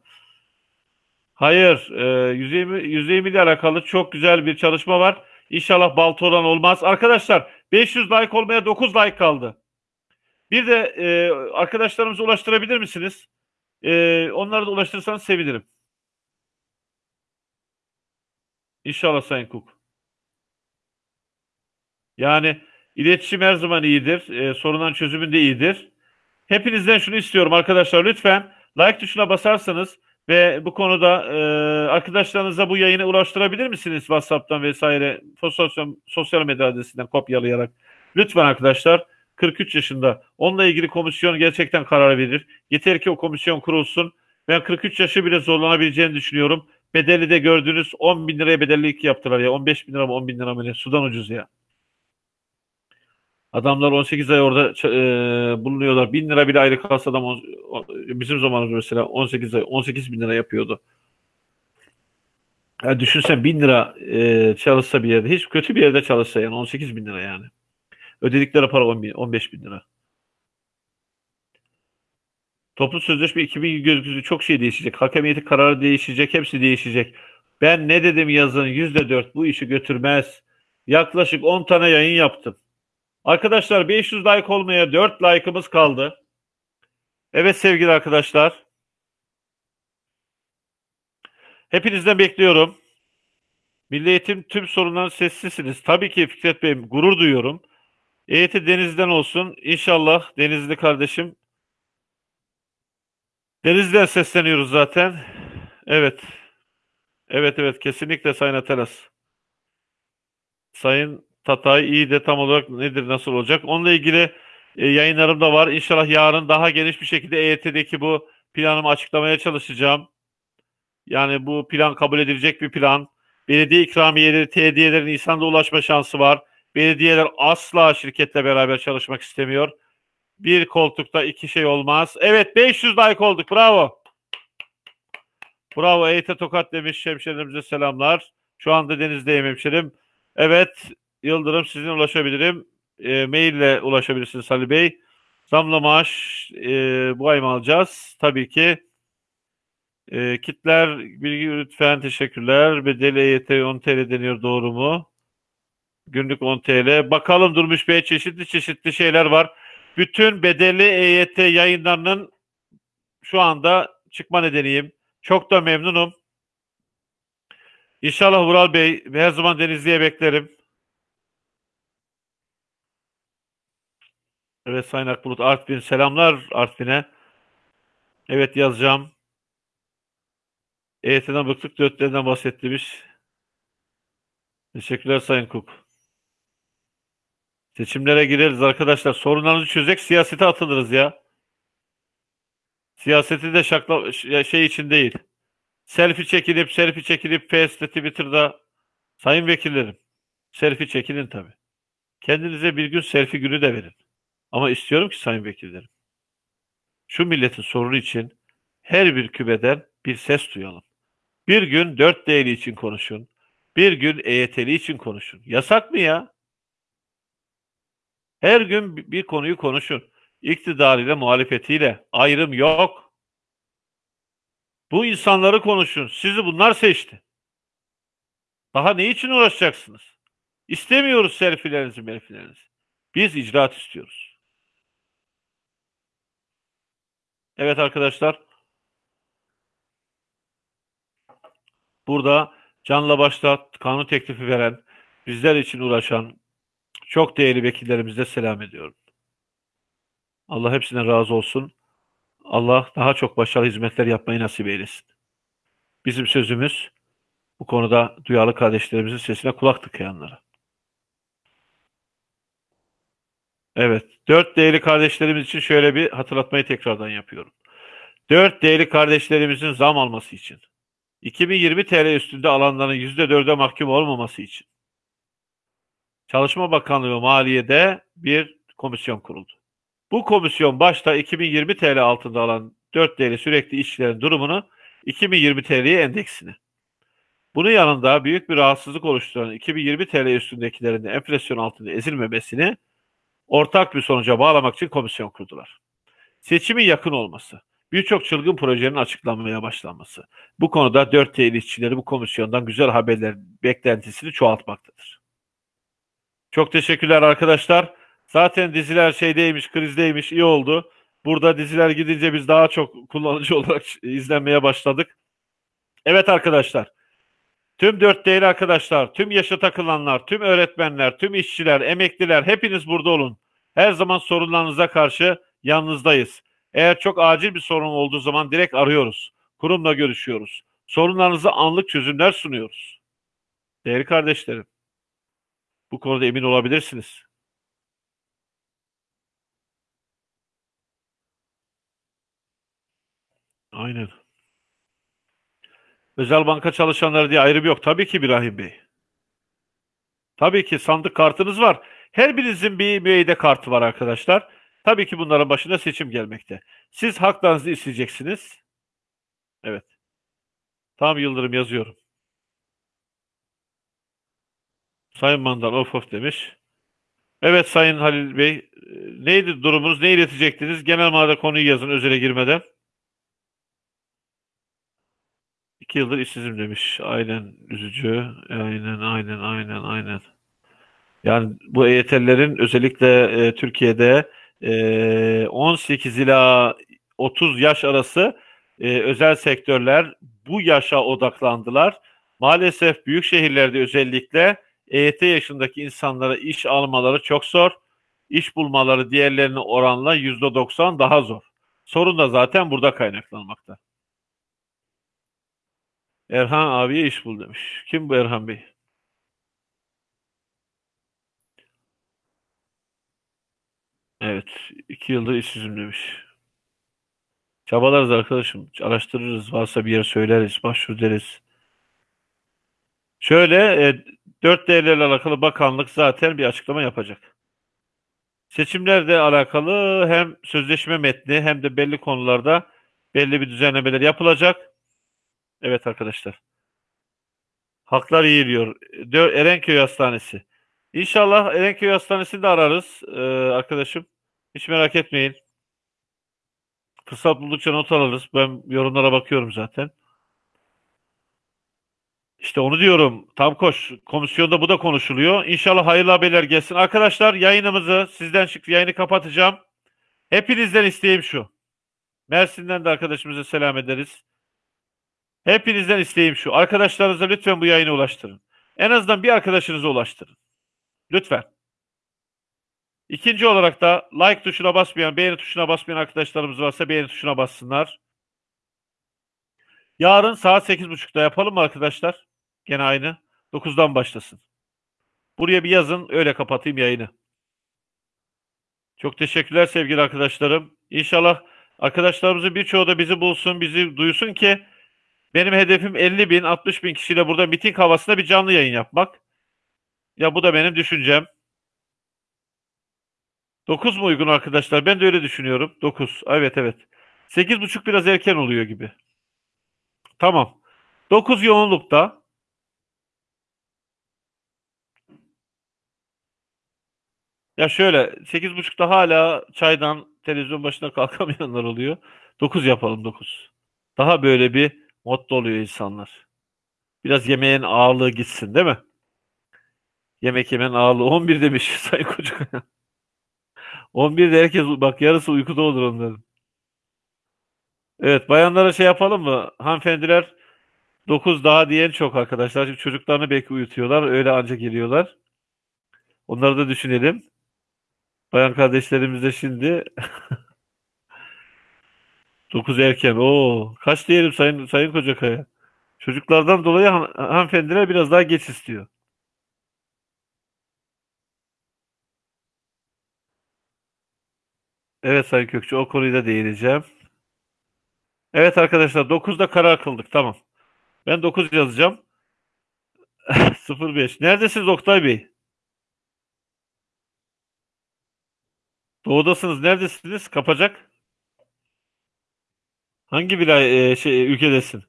Hayır. E, 120, 120 ile alakalı çok güzel bir çalışma var. İnşallah balta olan olmaz. Arkadaşlar 500 like olmaya 9 like kaldı. Bir de e, arkadaşlarımıza ulaştırabilir misiniz? E, onları da ulaştırırsanız sevinirim. İnşallah Sayın Cook. Yani iletişim her zaman iyidir. E, sorunların çözümünde iyidir. Hepinizden şunu istiyorum arkadaşlar lütfen like tuşuna basarsanız Ve bu konuda e, arkadaşlarınıza bu yayını ulaştırabilir misiniz WhatsApp'tan vesaire sosyal, sosyal medya adresinden kopyalayarak? Lütfen arkadaşlar 43 yaşında. Onunla ilgili komisyon gerçekten karar verir. Yeter ki o komisyon kurulsun. Ben 43 yaşı bile zorlanabileceğini düşünüyorum. Bedeli de gördüğünüz 10 bin liraya bedellik yaptılar ya. 15 bin lira mı 10 bin lira mı ne? Sudan ucuz ya. Adamlar 18 ay orada e, bulunuyorlar. 1000 lira bile ayrı kalsa adam on, bizim zamanımızda mesela 18 ay 18 bin lira yapıyordu. Yani düşünsen 1000 lira e, çalışsa bir yerde hiç kötü bir yerde çalışsa yani 18 bin lira yani. Ödedikleri para 10 bin, 15 bin lira. Toplu sözleşme 2000 çok şey değişecek. Hakemiyeti kararı değişecek. Hepsi değişecek. Ben ne dedim yazın %4 bu işi götürmez. Yaklaşık 10 tane yayın yaptım. Arkadaşlar 500 like olmaya 4 like'ımız kaldı. Evet sevgili arkadaşlar. Hepinizden bekliyorum. Milli Eğitim tüm sorunların sessizsiniz. Tabii ki Fikret Bey gurur duyuyorum. EYT Deniz'den olsun. İnşallah Denizli kardeşim. Deniz'den sesleniyoruz zaten. Evet. Evet evet kesinlikle Sayın Atelas. Sayın Tatay iyi de tam olarak nedir nasıl olacak? Onunla ilgili e, yayınlarım da var. İnşallah yarın daha geniş bir şekilde EYT'deki bu planımı açıklamaya çalışacağım. Yani bu plan kabul edilecek bir plan. Belediye ikramiyeleri, TDY'lerin insanda ulaşma şansı var. Belediyeler asla şirketle beraber çalışmak istemiyor. Bir koltukta iki şey olmaz. Evet 500 like olduk. Bravo. Bravo EYT Tokat demiş hemşehrilerimize selamlar. Şu anda denizdeyim hemşerim. Evet Yıldırım sizin ulaşabilirim. E, maille ulaşabilirsiniz Ali Bey. Zamla maaş e, bu ay mı alacağız? Tabii ki. E, kitler bilgi lütfen teşekkürler. Bedeli EYT 10 TL deniyor doğru mu? Günlük 10 TL. Bakalım Durmuş Bey çeşitli çeşitli şeyler var. Bütün bedelli EYT yayınlarının şu anda çıkma nedeniyim. Çok da memnunum. İnşallah Vural Bey her zaman Denizli'ye beklerim. Evet Sayın Akbulut Artvin selamlar Artvin'e. Evet yazacağım. EYT'den bıktık dörtlerinden bahsettiğimiz. Teşekkürler Sayın Kuk. Seçimlere gireriz arkadaşlar. Sorunlarınızı çözecek siyasete atılırız ya. Siyaseti de şakla şey için değil. Selfie çekilip selfie çekilip Face'te Twitter'da sayın vekillerim selfie çekilin tabi. Kendinize bir gün selfie günü de verin. Ama istiyorum ki sayın vekillerim şu milletin sorunu için her bir kübeden bir ses duyalım. Bir gün dört değeri için konuşun. Bir gün EYT'li için konuşun. Yasak mı ya? Her gün bir konuyu konuşun. İktidarıyla, muhalefetiyle. Ayrım yok. Bu insanları konuşun. Sizi bunlar seçti. Daha ne için uğraşacaksınız? İstemiyoruz selfilerinizi, melfilerinizi. Biz icraat istiyoruz. Evet arkadaşlar. Burada canla başla kanun teklifi veren, bizler için uğraşan çok değerli vekillerimize selam ediyorum. Allah hepsine razı olsun. Allah daha çok başarılı hizmetler yapmayı nasip eylesin. Bizim sözümüz bu konuda duyarlı kardeşlerimizin sesine kulak tıkayanlara. Evet, dört değerli kardeşlerimiz için şöyle bir hatırlatmayı tekrardan yapıyorum. Dört değerli kardeşlerimizin zam alması için, 2020 TL üstünde alanların %4'e mahkum olmaması için, Çalışma Bakanlığı Maliye'de bir komisyon kuruldu. Bu komisyon başta 2020 TL altında alan 4 TL sürekli işçilerin durumunu 2020 TL'ye endeksini. Bunun yanında büyük bir rahatsızlık oluşturan 2020 TL üstündekilerin de enflasyon altında ezilmemesini ortak bir sonuca bağlamak için komisyon kurdular. Seçimin yakın olması, birçok çılgın projenin açıklanmaya başlanması. Bu konuda 4 TL işçileri bu komisyondan güzel haberler beklentisini çoğaltmaktadır. Çok teşekkürler arkadaşlar. Zaten diziler şeydeymiş, krizdeymiş, iyi oldu. Burada diziler gidince biz daha çok kullanıcı (laughs) olarak izlenmeye başladık. Evet arkadaşlar. Tüm dört değerli arkadaşlar, tüm yaşa takılanlar, tüm öğretmenler, tüm işçiler, emekliler hepiniz burada olun. Her zaman sorunlarınıza karşı yanınızdayız. Eğer çok acil bir sorun olduğu zaman direkt arıyoruz. kurumla görüşüyoruz. Sorunlarınıza anlık çözümler sunuyoruz. Değerli kardeşlerim, bu konuda emin olabilirsiniz. Aynen. Özel banka çalışanları diye ayrım yok. Tabii ki İbrahim Bey. Tabii ki sandık kartınız var. Her birinizin bir müeyyide kartı var arkadaşlar. Tabii ki bunların başına seçim gelmekte. Siz haklarınızı isteyeceksiniz. Evet. Tam Yıldırım yazıyorum. Sayın Mandal of of demiş. Evet Sayın Halil Bey. e, Neydi durumunuz? Ne iletecektiniz? Genel manada konuyu yazın özele girmeden. İki yıldır işsizim demiş. Aynen üzücü. Aynen aynen aynen aynen. Yani bu EYT'lilerin özellikle e, Türkiye'de e, 18 ila 30 yaş arası e, özel sektörler bu yaşa odaklandılar. Maalesef büyük şehirlerde özellikle EYT yaşındaki insanlara iş almaları çok zor. İş bulmaları diğerlerine oranla %90 daha zor. Sorun da zaten burada kaynaklanmakta. Erhan abiye iş bul demiş. Kim bu Erhan Bey? Evet. iki yıldır işsizim demiş. Çabalarız arkadaşım. Araştırırız. Varsa bir yer söyleriz. Başvur deriz. Şöyle e, 4 değerlerle alakalı bakanlık zaten bir açıklama yapacak. Seçimlerle alakalı hem sözleşme metni hem de belli konularda belli bir düzenlemeler yapılacak. Evet arkadaşlar. Haklar yiyiliyor. Erenköy Hastanesi. İnşallah Erenköy Hastanesi'ni de ararız e, arkadaşım. Hiç merak etmeyin. Fırsat buldukça not alırız. Ben yorumlara bakıyorum zaten. İşte onu diyorum. Tam koş. Komisyonda bu da konuşuluyor. İnşallah hayırlı haberler gelsin. Arkadaşlar yayınımızı sizden çıktı. Yayını kapatacağım. Hepinizden isteğim şu. Mersin'den de arkadaşımıza selam ederiz. Hepinizden isteğim şu. Arkadaşlarınıza lütfen bu yayını ulaştırın. En azından bir arkadaşınıza ulaştırın. Lütfen. İkinci olarak da like tuşuna basmayan, beğeni tuşuna basmayan arkadaşlarımız varsa beğeni tuşuna bassınlar. Yarın saat 8.30'da yapalım mı arkadaşlar? Gene aynı. 9'dan başlasın. Buraya bir yazın, öyle kapatayım yayını. Çok teşekkürler sevgili arkadaşlarım. İnşallah arkadaşlarımızın birçoğu da bizi bulsun, bizi duysun ki benim hedefim 50 bin, 60 bin kişiyle burada miting havasında bir canlı yayın yapmak. Ya bu da benim düşüncem. 9 mu uygun arkadaşlar? Ben de öyle düşünüyorum. 9. Evet evet. 8.30 biraz erken oluyor gibi. Tamam. 9 yoğunlukta. Ya şöyle 8.30'da hala çaydan televizyon başına kalkamayanlar oluyor. 9 yapalım 9. Daha böyle bir modda oluyor insanlar. Biraz yemeğin ağırlığı gitsin değil mi? Yemek yemenin ağırlığı 11 demiş (laughs) Sayın Kocakaya. 11'de herkes bak yarısı uykuda olur onların. Evet bayanlara şey yapalım mı? Hanımefendiler 9 daha diyen çok arkadaşlar. Çünkü çocuklarını belki uyutuyorlar. Öyle ancak geliyorlar. Onları da düşünelim. Bayan kardeşlerimiz de şimdi (laughs) 9 erken. Oo, kaç diyelim Sayın Sayın Kocakaya? Çocuklardan dolayı han hanımefendiler biraz daha geç istiyor. Evet Sayın Kökçü o konuyu da değineceğim. Evet arkadaşlar 9'da karar kıldık tamam. Ben 9 yazacağım. (laughs) 05. Neredesiniz Oktay Bey? Doğudasınız. Neredesiniz? Kapacak. Hangi vilay e, şey ülkedesin?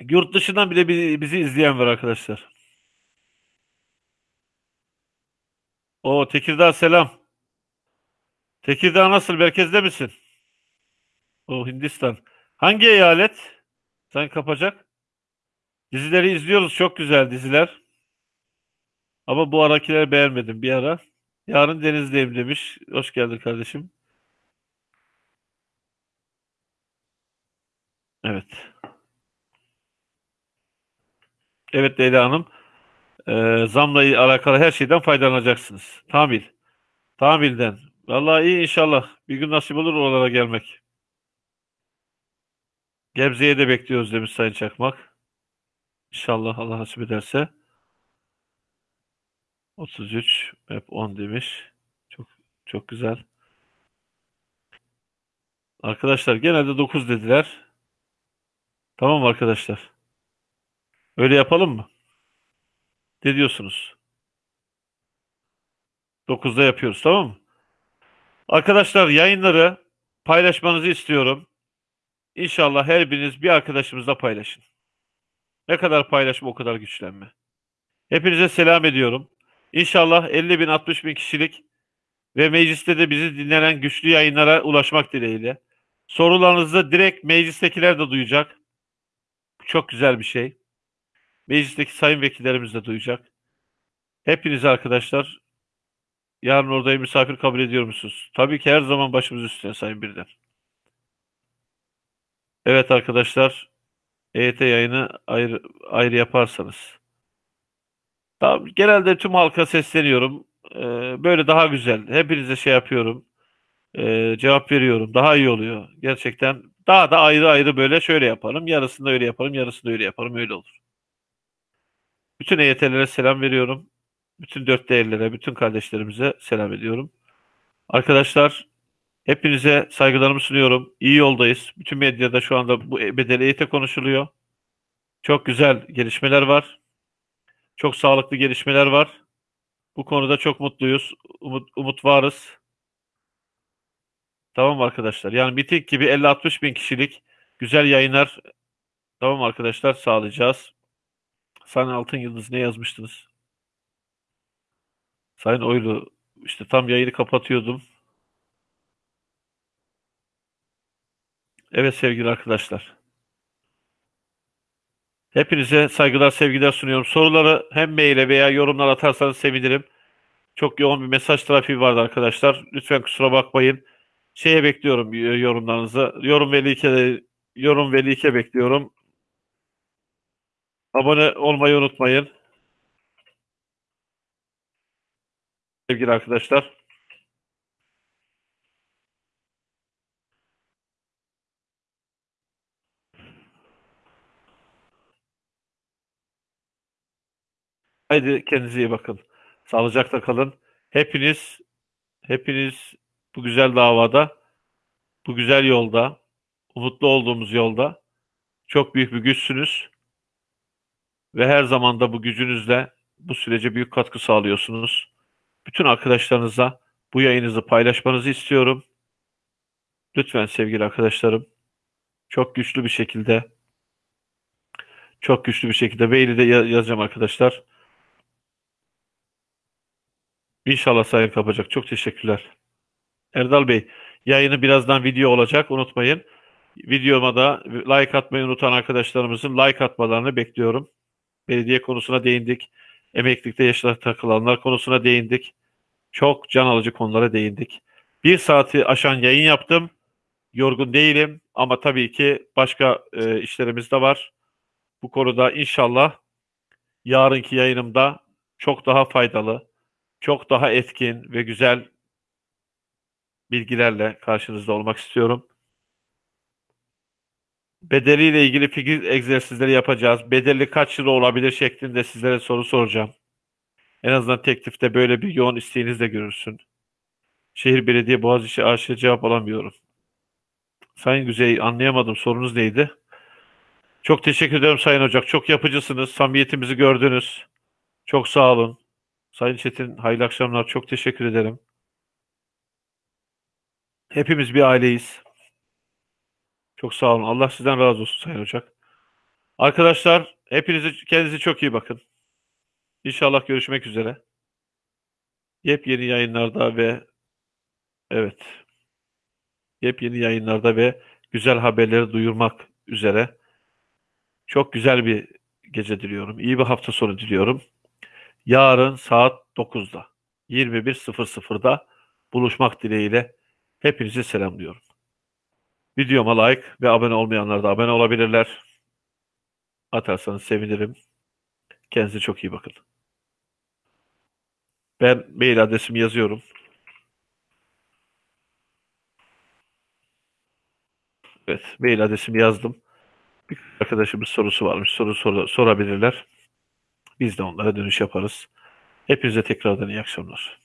Yurt dışından bile bi- bizi izleyen var arkadaşlar. O Tekirdağ selam. Tekirdağ nasıl? Merkezde misin? O Hindistan. Hangi eyalet? Sen kapacak. Dizileri izliyoruz. Çok güzel diziler. Ama bu arakileri beğenmedim bir ara. Yarın denizdeyim demiş. Hoş geldin kardeşim. Evet. Evet Leyla Hanım. Ee, zamla alakalı her şeyden faydalanacaksınız. Tamil. Tamilden. Vallahi iyi inşallah. Bir gün nasip olur oralara gelmek. Gebze'ye de bekliyoruz demiş Sayın Çakmak. İnşallah Allah nasip ederse. 33 hep 10 demiş. Çok çok güzel. Arkadaşlar genelde 9 dediler. Tamam arkadaşlar? Öyle yapalım mı? Ne diyorsunuz? 9'da yapıyoruz tamam mı? Arkadaşlar yayınları paylaşmanızı istiyorum. İnşallah her biriniz bir arkadaşımızla paylaşın. Ne kadar paylaşma o kadar güçlenme. Hepinize selam ediyorum. İnşallah 50 bin 60 bin kişilik ve mecliste de bizi dinlenen güçlü yayınlara ulaşmak dileğiyle. Sorularınızı direkt meclistekiler de duyacak. Çok güzel bir şey. Meclisteki sayın vekillerimiz de duyacak. Hepiniz arkadaşlar yarın orada misafir kabul ediyor musunuz? Tabii ki her zaman başımız üstüne sayın birden. Evet arkadaşlar EYT yayını ayrı, ayrı yaparsanız. Tamam, genelde tüm halka sesleniyorum. Ee, böyle daha güzel. Hepinize şey yapıyorum. Ee, cevap veriyorum. Daha iyi oluyor. Gerçekten daha da ayrı ayrı böyle şöyle yaparım. Yarısında öyle yaparım. Yarısında öyle yaparım. Öyle olur. Bütün EYT'lere selam veriyorum. Bütün dört değerlere, bütün kardeşlerimize selam ediyorum. Arkadaşlar hepinize saygılarımı sunuyorum. İyi yoldayız. Bütün medyada şu anda bu bedeli EYT konuşuluyor. Çok güzel gelişmeler var. Çok sağlıklı gelişmeler var. Bu konuda çok mutluyuz. Umut, umut varız. Tamam arkadaşlar. Yani miting gibi 50-60 bin kişilik güzel yayınlar tamam arkadaşlar sağlayacağız. Sayın Altın Yıldız ne yazmıştınız? Sayın Oylu işte tam yayını kapatıyordum. Evet sevgili arkadaşlar. Hepinize saygılar, sevgiler sunuyorum. Soruları hem maile veya yorumlar atarsanız sevinirim. Çok yoğun bir mesaj trafiği vardı arkadaşlar. Lütfen kusura bakmayın. Şeye bekliyorum yorumlarınızı. Yorum ve like, yorum ve like bekliyorum. Abone olmayı unutmayın. Sevgili arkadaşlar. Haydi kendinize iyi bakın. Sağlıcakla kalın. Hepiniz hepiniz bu güzel davada, bu güzel yolda, umutlu olduğumuz yolda çok büyük bir güçsünüz ve her zaman da bu gücünüzle bu sürece büyük katkı sağlıyorsunuz. Bütün arkadaşlarınıza bu yayınızı paylaşmanızı istiyorum. Lütfen sevgili arkadaşlarım çok güçlü bir şekilde çok güçlü bir şekilde maili de yazacağım arkadaşlar. İnşallah sayın kapacak. Çok teşekkürler. Erdal Bey, yayını birazdan video olacak. Unutmayın. Videoma da like atmayı unutan arkadaşlarımızın like atmalarını bekliyorum. Belediye konusuna değindik. Emeklilikte yaşlara takılanlar konusuna değindik. Çok can alıcı konulara değindik. Bir saati aşan yayın yaptım. Yorgun değilim ama tabii ki başka e, işlerimiz de var. Bu konuda inşallah yarınki yayınımda çok daha faydalı, çok daha etkin ve güzel bilgilerle karşınızda olmak istiyorum. Bedeliyle ilgili fikir egzersizleri yapacağız. Bedeli kaç lira olabilir şeklinde sizlere soru soracağım. En azından teklifte böyle bir yoğun isteğiniz de görürsün. Şehir Belediye Boğaziçi AŞ cevap alamıyorum. Sayın Güzey anlayamadım sorunuz neydi? Çok teşekkür ederim Sayın Ocak. Çok yapıcısınız. Samimiyetimizi gördünüz. Çok sağ olun. Sayın Çetin hayırlı akşamlar. Çok teşekkür ederim. Hepimiz bir aileyiz. Çok sağ olun. Allah sizden razı olsun Sayın Ocak. Arkadaşlar hepinizi kendinize çok iyi bakın. İnşallah görüşmek üzere. Yepyeni yayınlarda ve evet yepyeni yayınlarda ve güzel haberleri duyurmak üzere. Çok güzel bir gece diliyorum. İyi bir hafta sonu diliyorum. Yarın saat 9'da 21.00'da buluşmak dileğiyle hepinizi selamlıyorum. Videoma like ve abone olmayanlar da abone olabilirler. Atarsanız sevinirim. Kendinize çok iyi bakın. Ben mail adresimi yazıyorum. Evet, mail adresimi yazdım. Bir arkadaşımız sorusu varmış. Soru sor- sorabilirler. Biz de onlara dönüş yaparız. Hepinize tekrardan iyi akşamlar.